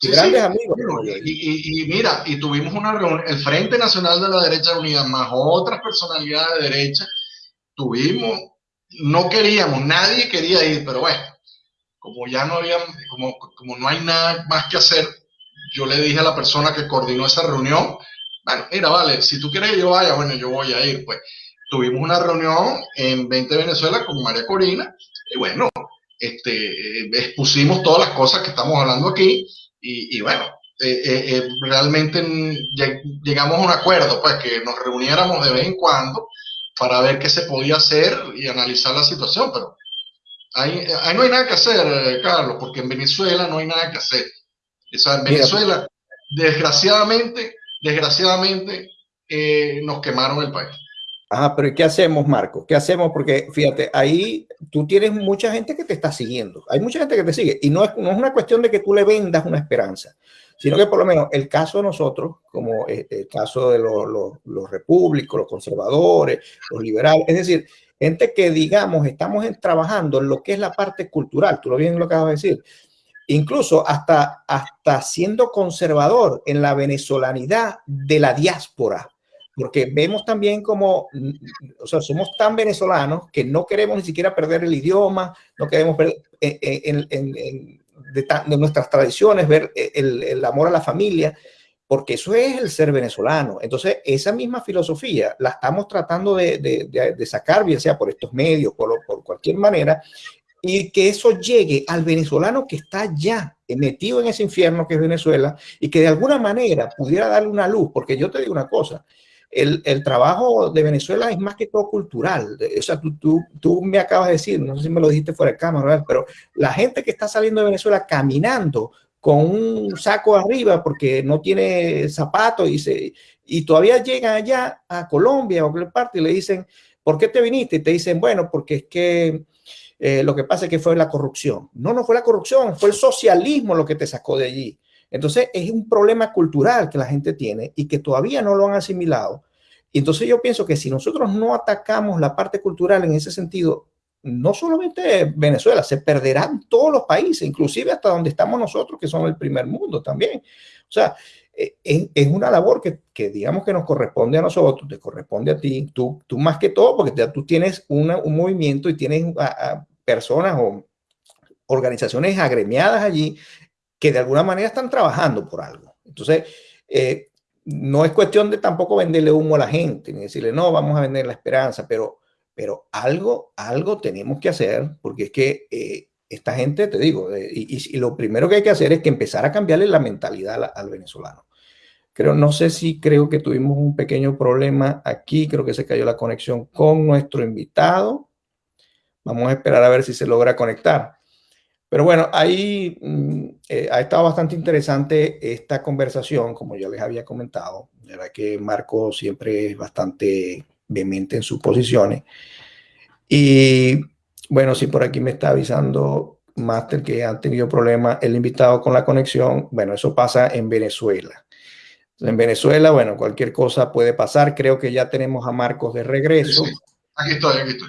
S1: grandes amigos.
S2: Y, y, mira, y tuvimos una reunión, el Frente Nacional de la Derecha Unida, más otras personalidades de derecha, tuvimos, no queríamos, nadie quería ir, pero bueno, como ya no había, como, como no hay nada más que hacer, yo le dije a la persona que coordinó esa reunión, bueno, mira, vale, si tú quieres que yo vaya, bueno, yo voy a ir, pues. Tuvimos una reunión en 20 Venezuela con María Corina, y bueno, este, expusimos todas las cosas que estamos hablando aquí y, bueno, eh, eh, eh, realmente llegamos a un acuerdo, pues que nos reuniéramos de vez en cuando para ver qué se podía hacer y analizar la situación, pero ahí, ahí no hay nada que hacer, Carlos, porque en Venezuela no hay nada que hacer. O sea, en Venezuela, desgraciadamente, desgraciadamente, nos quemaron el país.
S1: Ah, pero ¿qué hacemos, Marco? ¿Qué hacemos? Porque fíjate, ahí tú tienes mucha gente que te está siguiendo. Hay mucha gente que te sigue. Y no es, no es una cuestión de que tú le vendas una esperanza, sino que por lo menos el caso de nosotros, como el caso de los, los, los repúblicos, los conservadores, los liberales, es decir, gente que digamos estamos trabajando en lo que es la parte cultural, tú lo bien lo acabas de decir, incluso hasta, hasta siendo conservador en la venezolanidad de la diáspora porque vemos también como, o sea, somos tan venezolanos que no queremos ni siquiera perder el idioma, no queremos perder eh, eh, en, de, nuestras tradiciones, ver eh, el, amor a la familia, porque eso es el ser venezolano. Entonces, esa misma filosofía la estamos tratando de, sacar, bien sea por estos medios, por, por cualquier manera, y que eso llegue al venezolano que está ya metido en ese infierno que es Venezuela y que de alguna manera pudiera darle una luz, porque yo te digo una cosa, el, el, trabajo de Venezuela es más que todo cultural. O sea, tú, tú, tú, me acabas de decir, no sé si me lo dijiste fuera de cámara, pero la gente que está saliendo de Venezuela caminando con un saco arriba porque no tiene zapatos y, se, y todavía llegan allá a Colombia o cualquier parte y le dicen, ¿por qué te viniste? Y te dicen, bueno, porque es que eh, lo que pasa es que fue la corrupción. No, no fue la corrupción, fue el socialismo lo que te sacó de allí. Entonces es un problema cultural que la gente tiene y que todavía no lo han asimilado. Y entonces yo pienso que si nosotros no atacamos la parte cultural en ese sentido, no solamente Venezuela, se perderán todos los países, inclusive hasta donde estamos nosotros, que somos el primer mundo también. O sea, eh, es, una labor que, digamos que nos corresponde a nosotros, te corresponde a ti, tú, tú más que todo, porque tú tienes un movimiento y tienes personas o organizaciones agremiadas allí que de alguna manera están trabajando por algo. Entonces, eh, no es cuestión de tampoco venderle humo a la gente, ni decirle, no, vamos a vender la esperanza, pero pero algo, algo tenemos que hacer, porque es que eh, esta gente, te digo, eh, y, lo primero que hay que hacer es que empezar a cambiarle la mentalidad al, venezolano. Creo, no sé si creo que tuvimos un pequeño problema aquí, creo que se cayó la conexión con nuestro invitado. Vamos a esperar a ver si se logra conectar. Pero bueno, ahí mm, eh, ha estado bastante interesante esta conversación, como ya les había comentado. La verdad que Marco siempre es bastante vehemente en sus posiciones. Y bueno, si por aquí me está avisando Master que han tenido problemas el invitado con la conexión, bueno, eso pasa en Venezuela. En Venezuela, bueno, cualquier cosa puede pasar. Creo que ya tenemos a Marcos de regreso.
S2: Aquí estoy, aquí estoy.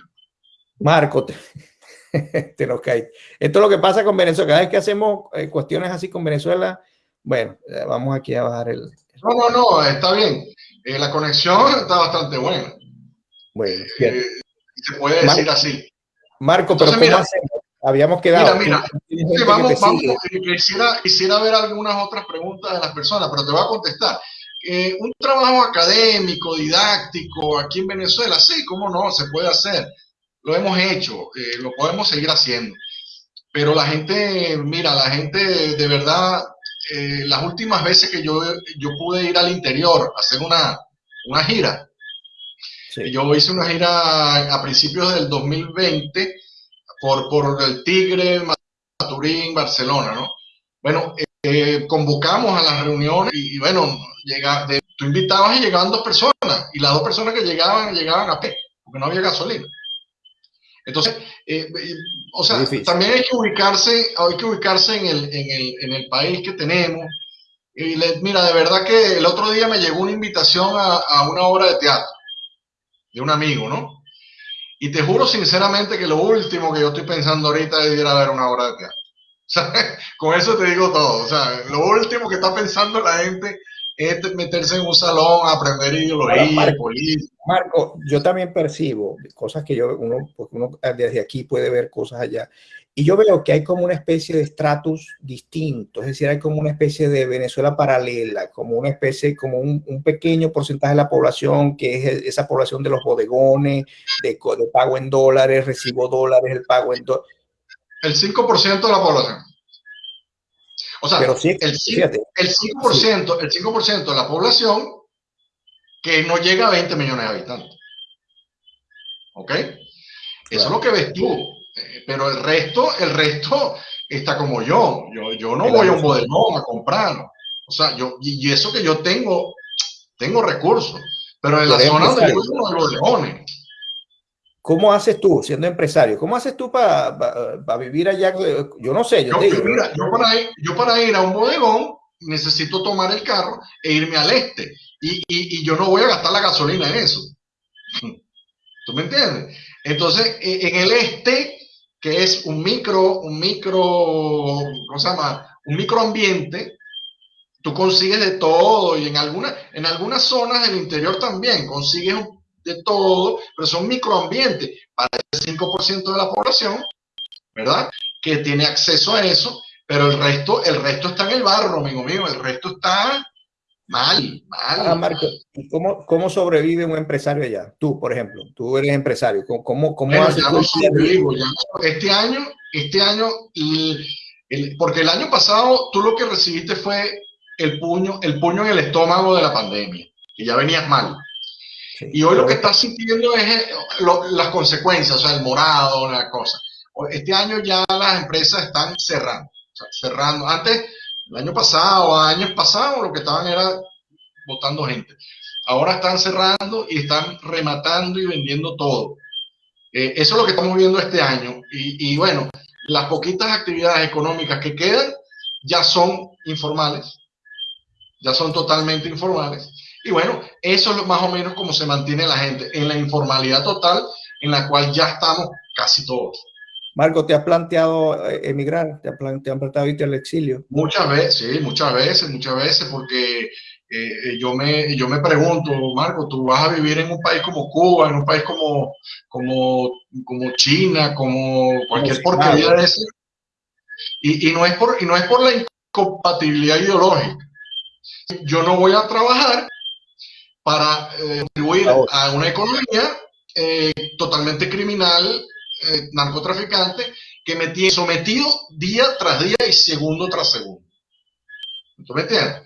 S1: Marco, *laughs* te, nos cae. Esto es lo que pasa con Venezuela. Cada vez que hacemos eh, cuestiones así con Venezuela, bueno, eh, vamos aquí a bajar el...
S2: No, no, no, está bien. Eh, la conexión está bastante buena.
S1: Bueno,
S2: eh, se puede decir así.
S1: Marco, pero ¿cómo Habíamos quedado.
S2: Mira, mira, vamos, vamos, eh, quisiera, quisiera ver algunas otras preguntas de las personas, pero te voy a contestar. Eh, un trabajo académico, didáctico, aquí en Venezuela, sí, cómo no, se puede hacer. Lo hemos hecho, lo podemos seguir haciendo. Pero la gente, mira, la gente de verdad, las últimas veces que yo, yo pude ir al interior a hacer una, una gira, yo hice una gira a principios del 2020 por, por el Tigre, Maturín, Barcelona, ¿no? Bueno, eh, convocamos a las reuniones y, bueno, llega, de, tú invitabas y llegaban dos personas y las dos personas que llegaban llegaban a pie, porque no había gasolina. Entonces, eh, eh, o sea, también hay que ubicarse, hay que ubicarse en el, en el, en el país que tenemos. Y mira, de verdad que el otro día me llegó una invitación a, a una obra de teatro de un amigo, ¿no? Y te juro sinceramente que lo último que yo estoy pensando ahorita es ir a ver una obra de teatro. *laughs* O sea, con eso te digo todo. O sea, lo último que está pensando la gente es meterse en un salón aprender ideología, política.
S1: Marco, yo también percibo cosas que yo, uno, uno desde aquí puede ver cosas allá. Y yo veo que hay como una especie de estratus distinto, es decir, hay como una especie de Venezuela paralela, como una especie, como un, pequeño porcentaje de la población, que es esa población de los bodegones, de, pago en dólares, recibo dólares, el pago en dólares.
S2: El 5% de la población. O sea, el, 5%, el, 5%, el 5% de la población que no llega a 20 millones de habitantes. ¿Ok? Eso es lo que ves tú pero el resto, el resto está como yo. Yo, yo no voy a un bodegón a comprarlo. O sea, yo, y eso que yo tengo, tengo recursos, pero en la zona donde yo vivo los leones.
S1: ¿Cómo haces tú siendo empresario? ¿Cómo haces tú para vivir allá? Yo no sé. Yo,
S2: yo, mira, yo, para ir, yo para ir a un bodegón necesito tomar el carro e irme al este. Y, y, y yo no voy a gastar la gasolina en eso. *laughs* ¿Tú me entiendes? Entonces, e, en el este que es un micro, un micro, ¿cómo se llama? Un microambiente, tú consigues de todo y en, en algunas zonas del interior también consigues de todo, pero son microambientes para el 5% de la población, ¿verdad? Que tiene acceso a eso, pero el resto, el resto está en el barro, amigo mío, el resto está Mal, mal.
S1: Ah, Marco, ¿y cómo, cómo sobrevive un empresario allá? Tú, por ejemplo, tú eres empresario. ¿Cómo, cómo
S2: haces Este año, este año, porque el año pasado tú lo que recibiste fue el puño, el puño en el estómago de la pandemia, y ya venías mal. y hoy lo que estás sintiendo es eh, las consecuencias, o sea, el morado, la cosa. Este año ya las empresas están cerrando, cerrando. Antes El año pasado, años pasados, lo que estaban era votando gente. Ahora están cerrando y están rematando y vendiendo todo. Eh, eso es lo que estamos viendo este año. Y, y, bueno, las poquitas actividades económicas que quedan ya son informales, ya son totalmente informales. Y bueno, eso es más o menos como se mantiene la gente, en la informalidad total en la cual ya estamos casi todos.
S1: Marco, ¿te has planteado eh, emigrar? ¿Te, has planteado irte al exilio?
S2: Muchas veces, sí, muchas veces, muchas veces, porque eh, yo, me, yo me pregunto, Marco, tú vas a vivir en un país como Cuba, en un país como, como, como China, como cualquier porquería de ese. Y, y, no es por, y no es por la incompatibilidad ideológica. Yo no voy a trabajar para eh, contribuir a una economía eh, totalmente criminal, eh, narcotraficante, que me tiene sometido día tras día y segundo tras segundo. ¿Tú me entiendes?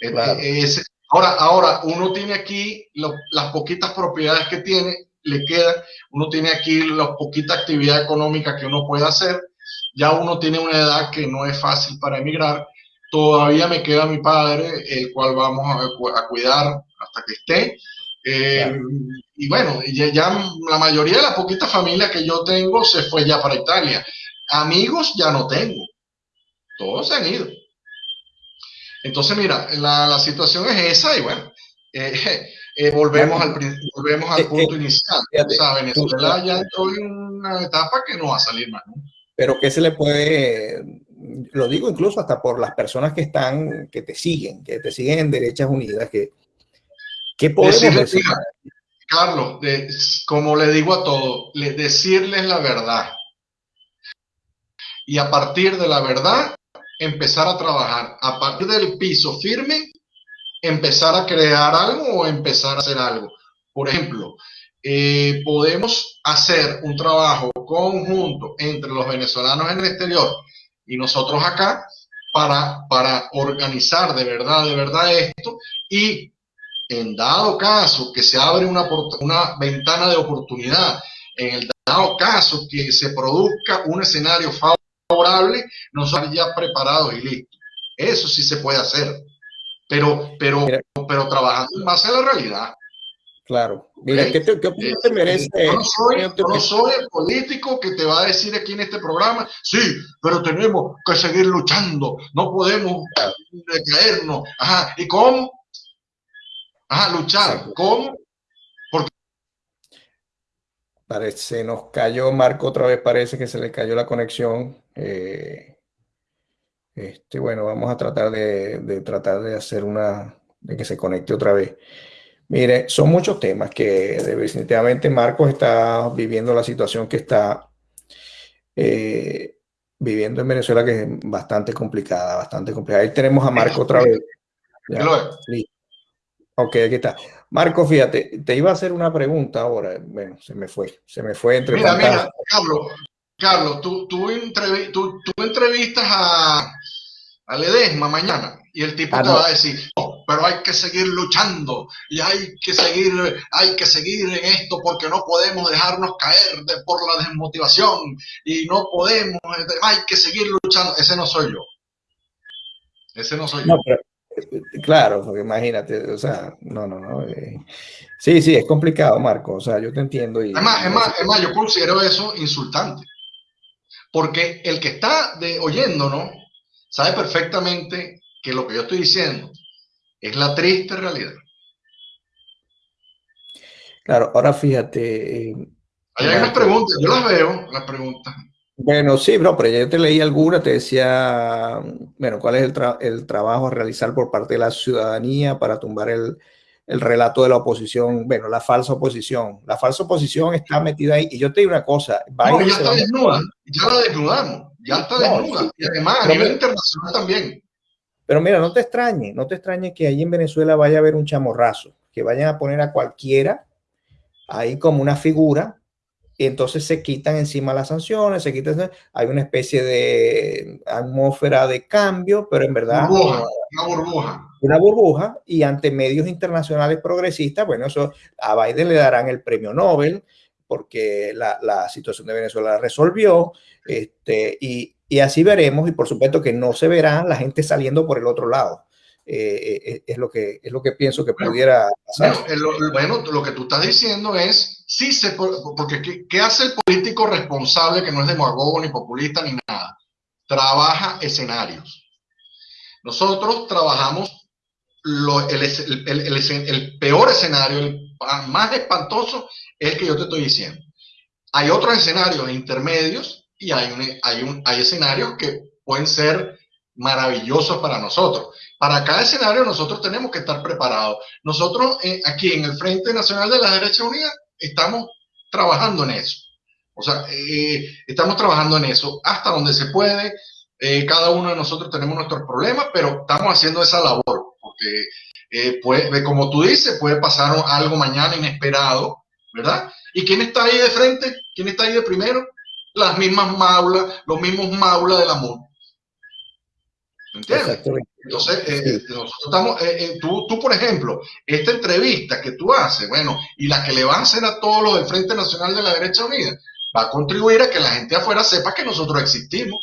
S2: Eh, ahora, ahora, uno tiene aquí las poquitas propiedades que tiene, le queda, uno tiene aquí la poquita actividad económica que uno puede hacer, ya uno tiene una edad que no es fácil para emigrar, todavía me queda mi padre, el cual vamos a, a cuidar hasta que esté, eh, y bueno, ya, la mayoría de las poquitas familias que yo tengo se fue ya para Italia. Amigos ya no tengo. Todos se han ido. Entonces, mira, la, situación es esa y bueno, eh, *laughs* eh, volvemos, al, volvemos al punto inicial. o sea, Venezuela ya entró en una etapa que no va a salir más.
S1: Pero ¿qué se le puede, lo digo incluso hasta por las personas que están, que te siguen, que te siguen en Derechas Unidas, que ¿Qué podemos decir?
S2: Carlos, como le digo a todos, decirles la verdad. Y a partir de la verdad, empezar a trabajar. A partir del piso firme, empezar a crear algo o empezar a hacer algo. Por ejemplo, eh, podemos hacer un trabajo conjunto entre los venezolanos en el exterior y nosotros acá para, para organizar de verdad, de verdad esto y en dado caso que se abre una, una ventana de oportunidad, en el dado caso que se produzca un escenario favorable, nos ya preparados y listos. Eso sí se puede hacer, pero, pero, pero trabajando en base a la realidad.
S1: Claro. Mira, ¿qué, te,
S2: eh, te merece? Yo no, soy, no soy el político que te va a decir aquí en este programa, sí, pero tenemos que seguir luchando, no podemos caernos. Ajá, ¿y cómo? Ah, luchar. ¿Cómo? Porque...
S1: Parece, nos cayó Marco otra vez, parece que se le cayó la conexión. Eh, este, bueno, vamos a tratar de, tratar de hacer una, de que se conecte otra vez. Mire, son muchos temas que definitivamente Marcos está viviendo la situación que está eh, viviendo en Venezuela, que es bastante complicada, bastante complicada. Ahí tenemos a Marco otra vez. *laughs* Ok, aquí está. Marco, fíjate, te iba a hacer una pregunta ahora. Bueno, se me fue, se me fue entre
S2: Mira, mira, Carlos, Carlos, tú, tú, entrevistas a, a Ledesma mañana y el tipo ah, te va a decir, pero hay que seguir luchando y hay que seguir, hay que seguir en esto porque no podemos dejarnos caer por la desmotivación y no podemos, hay que seguir luchando. Ese no soy yo. Ese no soy yo.
S1: Claro, porque imagínate, o sea, no, no, no. Eh, sí, sí, es complicado, Marco, o sea, yo te entiendo. Y,
S2: es, más, yo considero eso insultante, porque el que está de, oyéndonos sabe perfectamente que lo que yo estoy diciendo es la triste realidad.
S1: Claro, ahora fíjate.
S2: Eh, hay unas preguntas, yo las veo, las preguntas.
S1: Bueno, sí, bro, pero yo te leí alguna, te decía, bueno, cuál es el, trabajo a realizar por parte de la ciudadanía para tumbar el, relato de la oposición, bueno, la falsa oposición. La falsa oposición está metida ahí. Y yo te digo una cosa.
S2: No, ya está desnuda, ya la desnudamos, ya está desnuda. y además a nivel internacional también.
S1: Pero mira, no te extrañe, no te extrañe que ahí en Venezuela vaya a haber un chamorrazo, que vayan a poner a cualquiera ahí como una figura y entonces se quitan encima las sanciones, se quitan, hay una especie de atmósfera de cambio, pero en verdad...
S2: una burbuja.
S1: Una burbuja, y ante medios internacionales progresistas, bueno, eso a Biden le darán el premio Nobel, porque la, la situación de Venezuela la resolvió, este, y Y así veremos, y por supuesto que no se verá la gente saliendo por el otro lado. Eh, eh, es, lo que, es lo que pienso que pudiera
S2: pasar. Bueno, lo, que tú estás diciendo es, sí se, porque ¿qué, ¿qué, hace el político responsable que no es demagogo ni populista ni nada? Trabaja escenarios. Nosotros trabajamos lo, el, el, el, peor escenario, el más espantoso, es el que yo te estoy diciendo. Hay otros escenarios intermedios y hay, un, hay, un, hay escenarios que pueden ser maravillosos para nosotros. Para cada escenario nosotros tenemos que estar preparados. Nosotros eh, aquí en el Frente Nacional de la Derecha Unida estamos trabajando en eso. O sea, eh, estamos trabajando en eso hasta donde se puede. Eh, cada uno de nosotros tenemos nuestros problemas, pero estamos haciendo esa labor. Porque, puede, como tú dices, puede pasar algo mañana inesperado, ¿verdad? ¿Y quién está ahí de frente? ¿Quién está ahí de primero? Las mismas maulas, los mismos maulas del amor. ¿Entiendes? Entonces, eh, eh, nosotros estamos, eh, tú, tú, por ejemplo, esta entrevista que tú haces, bueno, y la que le van a hacer a todos los del Frente Nacional de la Derecha Unida, va a contribuir a que la gente afuera sepa que nosotros existimos.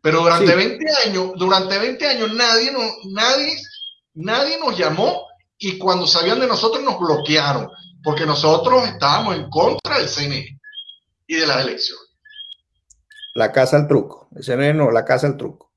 S2: Pero durante 20 años, durante 20 años nadie nos, nadie, nadie nos llamó y cuando sabían de nosotros nos bloquearon, porque nosotros estábamos en contra del CNE y de las elecciones.
S1: La casa al truco, el CNE no, la casa al truco.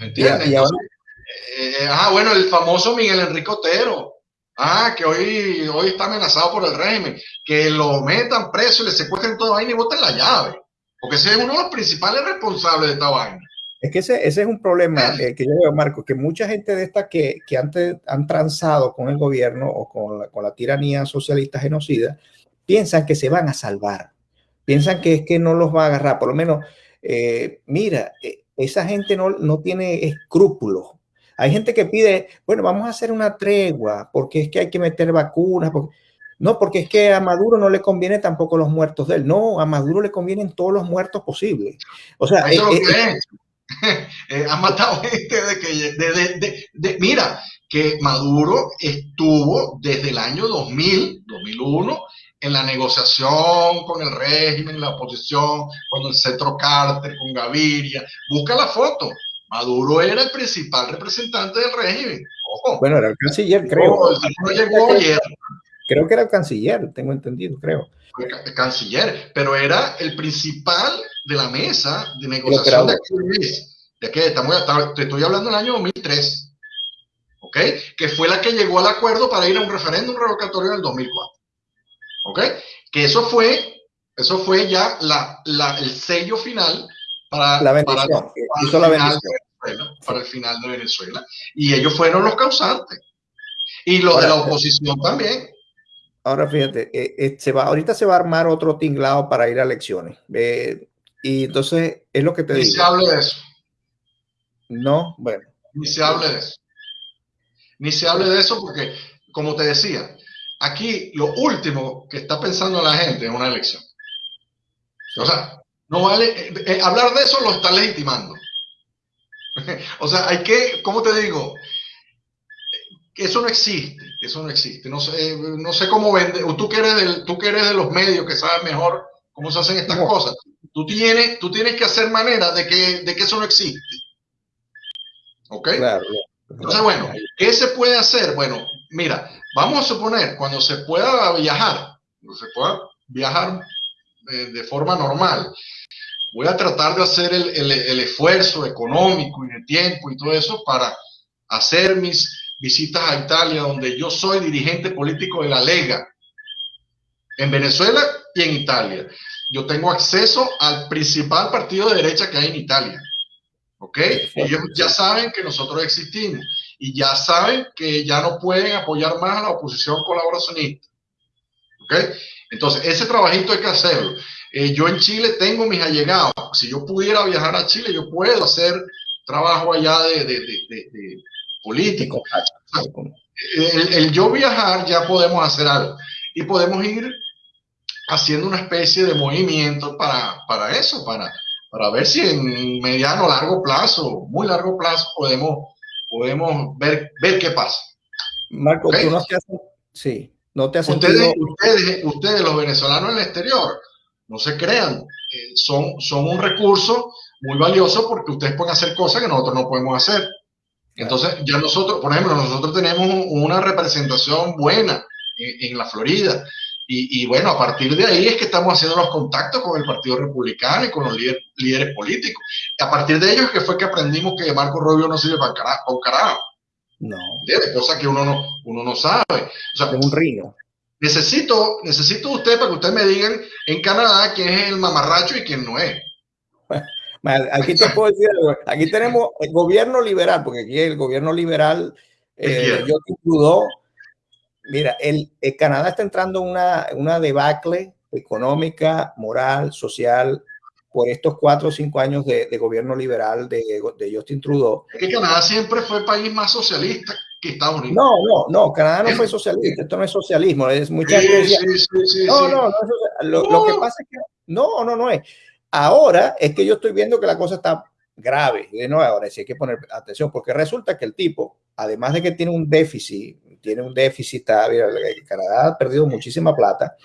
S2: ¿Entiendes? Eh, ah, bueno, el famoso Miguel Enrique Otero. Ah, que hoy, hoy está amenazado por el régimen. Que lo metan preso y le secuestren toda vaina y boten la llave. Porque ese es uno de los principales responsables de esta vaina.
S1: Es que ese, ese es un problema eh, que yo veo, Marco, que mucha gente de esta que, que antes han transado con el gobierno o con la, con la tiranía socialista genocida, piensan que se van a salvar. Piensan que es que no los va a agarrar. Por lo menos, eh, mira, esa gente no, no tiene escrúpulos hay gente que pide, bueno, vamos a hacer una tregua porque es que hay que meter vacunas. No, porque es que a Maduro no le conviene tampoco los muertos de él. No, a Maduro le convienen todos los muertos posibles. O sea,
S2: Eso eh, eh, *laughs* eh, ha matado gente de que, de, mira, que Maduro estuvo desde el año 2000, 2001, en la negociación con el régimen, la oposición, con el centro Carter, con Gaviria. Busca la foto. Maduro era el principal representante del régimen.
S1: Bueno, era el canciller, creo. Creo que era el canciller, tengo entendido, creo.
S2: El canciller, pero era el principal de la mesa de negociación de aquí. estamos, te estoy hablando del año 2003. ¿Ok? Que fue la que llegó al acuerdo para ir a un referéndum revocatorio en el 2004. ¿Ok? Que eso fue, eso fue ya la, la, el sello final para,
S1: la bendición.
S2: Para, el final de Venezuela. Y ellos fueron los causantes. Y los de la oposición también.
S1: Ahora fíjate, eh, eh, se va, ahorita se va a armar otro tinglado para ir a elecciones. y entonces es lo que te
S2: Ni
S1: digo.
S2: se hable de eso.
S1: No, bueno.
S2: Ni se hable de eso. Ni se hable de eso porque, como te decía, aquí lo último que está pensando la gente es una elección. O sea, no vale, eh, eh, hablar de eso lo está legitimando. *laughs* o sea, hay que, ¿cómo te digo? Eso no existe, eso no existe. No sé, no sé cómo vende. Tú que, eres tú que eres de los medios que sabes mejor cómo se hacen estas cosas. Tú tienes, tú tienes que hacer manera de que, de que eso no existe. ¿Ok? Claro, Entonces, bueno, ¿qué se puede hacer? Bueno, mira, vamos a suponer cuando se pueda viajar, cuando se pueda viajar eh, de forma normal, voy a tratar de hacer el, esfuerzo económico y de tiempo y todo eso para hacer mis visitas a Italia, donde yo soy dirigente político de la Lega, en Venezuela y en Italia. Yo tengo acceso al principal partido de derecha que hay en Italia. ¿Ok? Ellos ya saben que nosotros existimos y ya saben que ya no pueden apoyar más a la oposición colaboracionista. ¿Ok? Entonces, ese trabajito hay que hacerlo. Eh, yo en Chile tengo mis allegados. Si yo pudiera viajar a Chile, yo puedo hacer trabajo allá de, de, político. El, yo viajar ya podemos hacer algo y podemos ir haciendo una especie de movimiento para, para eso, para, para ver si en mediano, largo plazo, muy largo plazo, podemos, podemos ver, ver qué pasa.
S1: Marco, tú no te has, sí, no te has
S2: ustedes, ustedes, ustedes, los venezolanos en el exterior, no se crean, eh, son, son un recurso muy valioso porque ustedes pueden hacer cosas que nosotros no podemos hacer. Entonces, ya nosotros, por ejemplo, nosotros tenemos una representación buena en, la Florida. Y, bueno, a partir de ahí es que estamos haciendo los contactos con el Partido Republicano y con los líderes políticos. Y a partir de ellos es que fue que aprendimos que Marco Rubio no sirve para un carajo. No. ¿Entiendes? Cosa que uno no, uno no sabe. O sea,
S1: un río.
S2: Necesito, necesito usted para que usted me digan en Canadá quién es el mamarracho y quién no es.
S1: Aquí te puedo decir Aquí tenemos el gobierno liberal, porque aquí el gobierno liberal, eh, yo Trudeau, mira, el, Canadá está entrando en una, una debacle económica, moral, social, por estos cuatro o cinco años de, gobierno liberal de, de, Justin Trudeau.
S2: Es que Canadá siempre fue el país más socialista que Estados Unidos.
S1: No, no, no, Canadá no fue socialista, esto no es socialismo, es mucha sí, sí, sí, no, no, no, lo, lo, que pasa es que no, no, no es. Ahora es que yo estoy viendo que la cosa está grave. Y no, ahora sí hay que poner atención, porque resulta que el tipo, además de que tiene un déficit, tiene un déficit, Canadá ha perdido muchísima plata.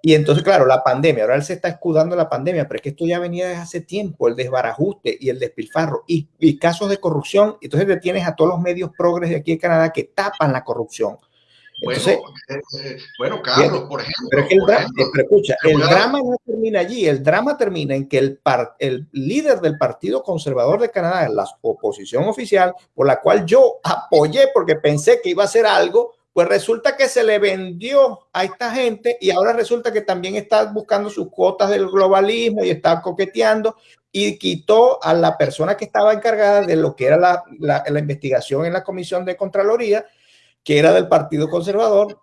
S1: Y entonces, claro, la pandemia, ahora él se está escudando la pandemia, pero es que esto ya venía desde hace tiempo, el desbarajuste y el despilfarro y, y casos de corrupción. Entonces detienes a todos los medios progres de aquí en Canadá que tapan la corrupción
S2: bueno, eh, bueno, Carlos, por ejemplo.
S1: Pero, el, drama, escucha, el drama no termina allí, el drama termina en que el, el líder del Partido Conservador de Canadá, la oposición oficial, por la cual yo apoyé porque pensé que iba a hacer algo, pues resulta que se le vendió a esta gente y ahora resulta que también está buscando sus cuotas del globalismo y está coqueteando y quitó a la persona que estaba encargada de lo que era la, la, la investigación en la Comisión de Contraloría que era del Partido Conservador.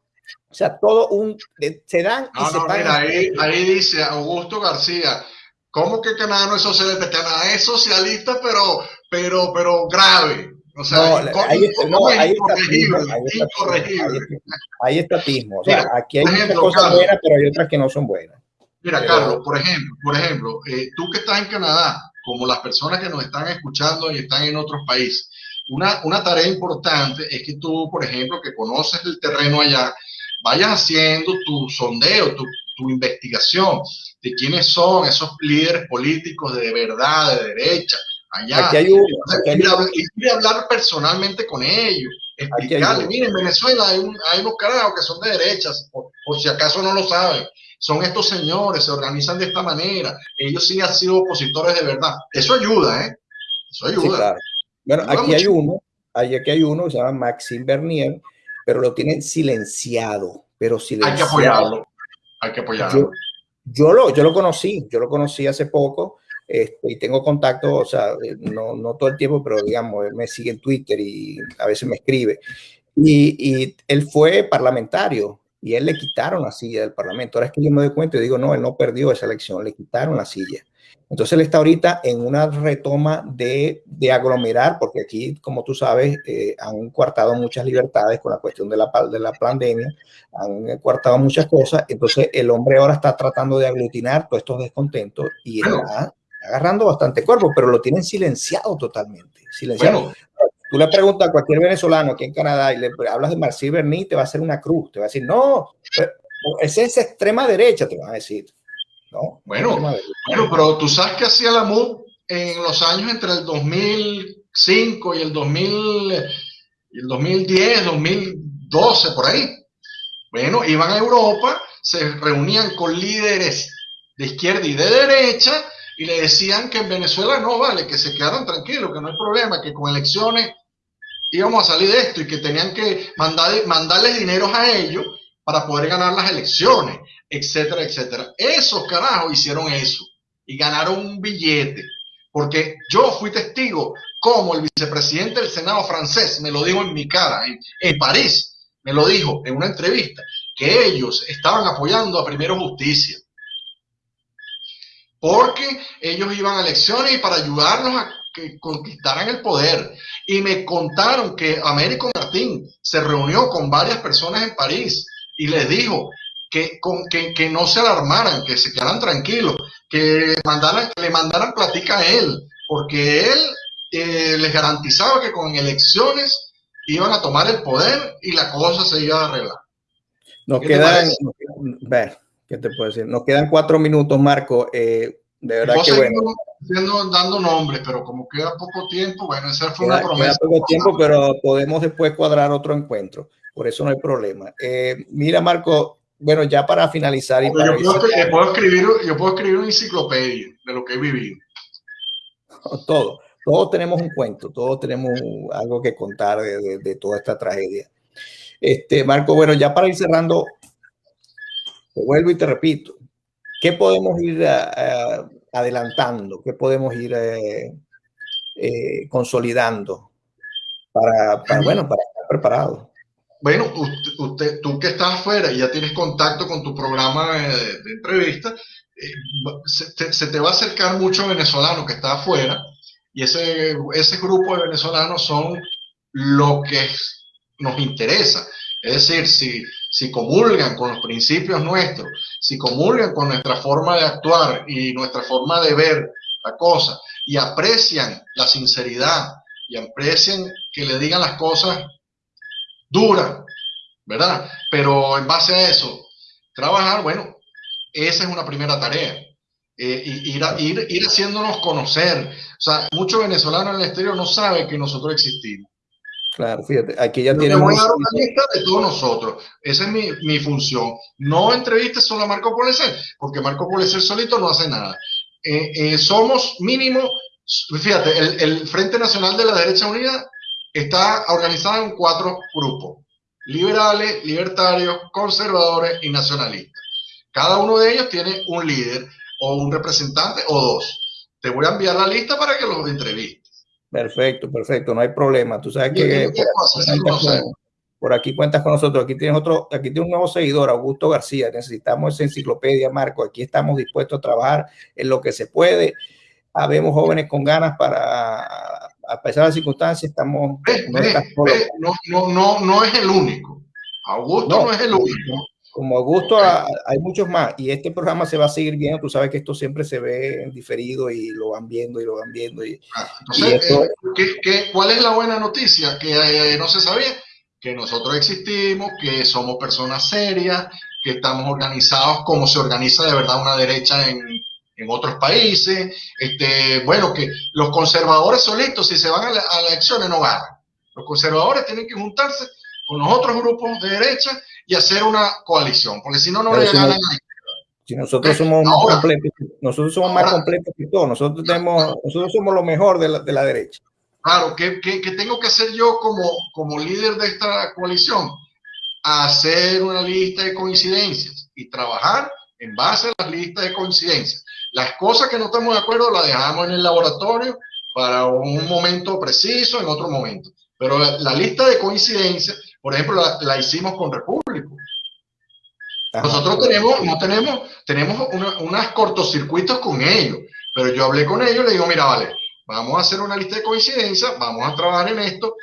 S1: O sea, todo un... Eh, se dan y se
S2: ahí, ahí dice Augusto García, ¿cómo que Canadá no es socialista? Canadá es socialista, pero, pero, pero grave. O sea, no, ahí, está, no, ahí
S1: está incorregible. Ahí está O sea, aquí hay muchas cosas buenas, pero hay otras que no son buenas.
S2: Mira, Carlos, por ejemplo, por ejemplo, eh, tú que estás en Canadá, como las personas que nos están escuchando y están en otros países, una, una tarea importante es que tú, por ejemplo, que conoces el terreno allá, vayas haciendo tu sondeo, tu, tu investigación de quiénes son esos líderes políticos de verdad, de derecha, allá. Aquí hay uno, Y, hablar personalmente con ellos, explicarles, miren, en Venezuela hay, un, hay, unos carajos que son de derechas, por, si acaso no lo saben. Son estos señores, se organizan de esta manera. Ellos sí han sido opositores de verdad. Eso ayuda, ¿eh? Eso ayuda.
S1: Bueno, aquí hay uno, aquí hay uno que se llama Maxime Bernier, pero lo tienen silenciado, pero silenciado.
S2: Hay que apoyarlo, hay que apoyarlo.
S1: Yo, lo, yo lo conocí, yo lo conocí hace poco este, y tengo contacto, o sea, no, no todo el tiempo, pero digamos, él me sigue en Twitter y a veces me escribe. Y, y él fue parlamentario y él le quitaron la silla del Parlamento. Ahora es que yo me doy cuenta y digo, no, él no perdió esa elección, le quitaron la silla. Entonces él está ahorita en una retoma de, de aglomerar, porque aquí, como tú sabes, eh, han coartado muchas libertades con la cuestión de la, de la pandemia, han coartado muchas cosas. Entonces el hombre ahora está tratando de aglutinar todos estos descontentos y está agarrando bastante cuerpo, pero lo tienen silenciado totalmente. Silenciado. Tú le preguntas a cualquier venezolano aquí en Canadá y le hablas de Marcel Berni, te va a hacer una cruz, te va a decir, no, es esa extrema derecha, te va a decir.
S2: Bueno, bueno, pero tú sabes que hacía la MUD en los años entre el 2005 y el, 2000, el 2010, 2012, por ahí. Bueno, iban a Europa, se reunían con líderes de izquierda y de derecha y le decían que en Venezuela no vale, que se quedaran tranquilos, que no hay problema, que con elecciones íbamos a salir de esto y que tenían que mandar, mandarles dinero a ellos para poder ganar las elecciones etcétera, etcétera. Esos carajos hicieron eso y ganaron un billete. Porque yo fui testigo como el vicepresidente del Senado francés me lo dijo en mi cara, en, París, me lo dijo en una entrevista, que ellos estaban apoyando a Primero Justicia. Porque ellos iban a elecciones y para ayudarnos a que conquistaran el poder. Y me contaron que Américo Martín se reunió con varias personas en París y les dijo, que, con, que, que, no se alarmaran, que se quedaran tranquilos, que, mandaran, le mandaran platica a él, porque él eh, les garantizaba que con elecciones iban a tomar el poder y la cosa se iba a arreglar.
S1: Nos quedan, ver, ¿qué te puedo decir? Nos quedan cuatro minutos, Marco. Eh, de verdad que bueno.
S2: dando nombres, pero como queda poco tiempo, bueno, esa fue una promesa.
S1: Queda poco tiempo, pero podemos después cuadrar otro encuentro. Por eso no hay problema. Eh, mira, Marco, bueno, ya para finalizar y para
S2: yo, puedo, escribir, yo puedo escribir una enciclopedia de lo que he vivido. *laughs*
S1: Todo. Todos tenemos un cuento, todos tenemos algo que contar de, de toda esta tragedia. Este, Marco, bueno, ya para ir cerrando, te vuelvo y te repito, ¿qué podemos ir eh, eh, adelantando? ¿Qué podemos ir eh, consolidando para, bueno, para estar preparados?
S2: Bueno, usted, tú que estás afuera y ya tienes contacto con tu programa de, entrevista, se, te, va a acercar mucho venezolano que está afuera y ese, ese grupo de venezolanos son lo que nos interesa. Es decir, si, si comulgan con los principios nuestros, si comulgan con nuestra forma de actuar y nuestra forma de ver la cosa, y aprecian la sinceridad, y aprecian que le digan las cosas duras, ¿verdad? Pero en base a eso, trabajar, bueno, esa es una primera tarea. Eh, ir, ir, ir haciéndonos conocer. O sea, muchos venezolanos en el exterior no saben que nosotros existimos.
S1: Claro, fíjate, aquí ya tenemos...
S2: Voy a dar una lista de todos nosotros. Esa es mi, mi función. No entrevistes solo a Marco Polecer, porque Marco Polecer solito no hace nada. Eh, eh, somos mínimo, fíjate, el, el, Frente Nacional de la Derecha Unida está organizado en cuatro grupos. Liberales, libertarios, conservadores y nacionalistas. Cada uno de ellos tiene un líder o un representante o dos. Te voy a enviar la lista para que los entrevistes.
S1: Perfecto, perfecto, no hay problema. Tú sabes que por, aquí cuentas con nosotros. Aquí tienes otro, aquí tienes un nuevo seguidor, Augusto García. Necesitamos esa enciclopedia, Marco. Aquí estamos dispuestos a trabajar en lo que se puede. Habemos jóvenes con ganas para, a pesar de las circunstancias, estamos.
S2: no, no, no, no, es el único. Augusto no es el único
S1: como Augusto, hay muchos más y este programa se va a seguir viendo. Tú sabes que esto siempre se ve diferido y lo van viendo y lo van viendo. Y,
S2: ah, eh, ¿qué, cuál es la buena noticia? Que eh, no se sabía que nosotros existimos, que somos personas serias, que estamos organizados como se organiza de verdad una derecha en, en otros países. Este, bueno, que los conservadores solitos, si se van a, a las elecciones, no ganan. Los conservadores tienen que juntarse con los otros grupos de derecha y hacer una coalición, porque si no, no le ganan a
S1: si nosotros somos más completos, nosotros somos más completos que todos, nosotros tenemos, nosotros somos lo mejor de la, de la derecha.
S2: Claro, ¿qué, ¿qué, qué, tengo que hacer yo como, como líder de esta coalición? Hacer una lista de coincidencias y trabajar en base a las listas de coincidencias. Las cosas que no estamos de acuerdo las dejamos en el laboratorio para un momento preciso, en otro momento. Pero la, la lista de coincidencias por ejemplo, la, hicimos con Repúblico. Nosotros tenemos, no tenemos, tenemos unas cortocircuitos con ellos, pero yo hablé con ellos y le digo, mira, vale, vamos a hacer una lista de coincidencias, vamos a trabajar en esto,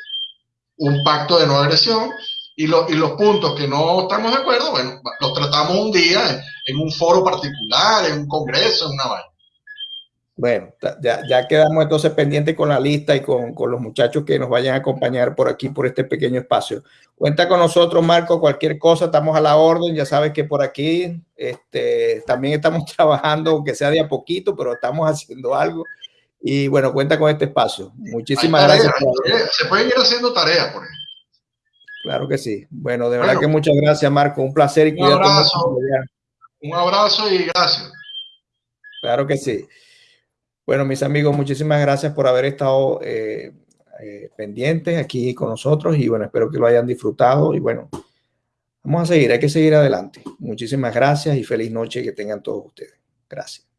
S2: un pacto de no agresión, y, y los puntos que no estamos de acuerdo, bueno, los tratamos un día en, un foro particular, en un congreso, en una vaina.
S1: Bueno, ya, ya, quedamos entonces pendientes con la lista y con, con, los muchachos que nos vayan a acompañar por aquí, por este pequeño espacio. Cuenta con nosotros, Marco, cualquier cosa, estamos a la orden. Ya sabes que por aquí este, también estamos *laughs* trabajando, aunque sea de a poquito, pero estamos haciendo algo. Y bueno, cuenta con este espacio. Muchísimas gracias.
S2: Se pueden ir haciendo tareas por ejemplo.
S1: Claro que sí. Bueno, de verdad que muchas gracias, Marco. Un placer y
S2: cuídate. Un abrazo. Un abrazo y gracias.
S1: Claro que sí. Bueno, mis amigos, muchísimas gracias por haber estado eh, eh, pendientes aquí con nosotros y bueno, espero que lo hayan disfrutado y bueno, vamos a seguir, hay que seguir adelante. Muchísimas gracias y feliz noche que tengan todos ustedes. Gracias.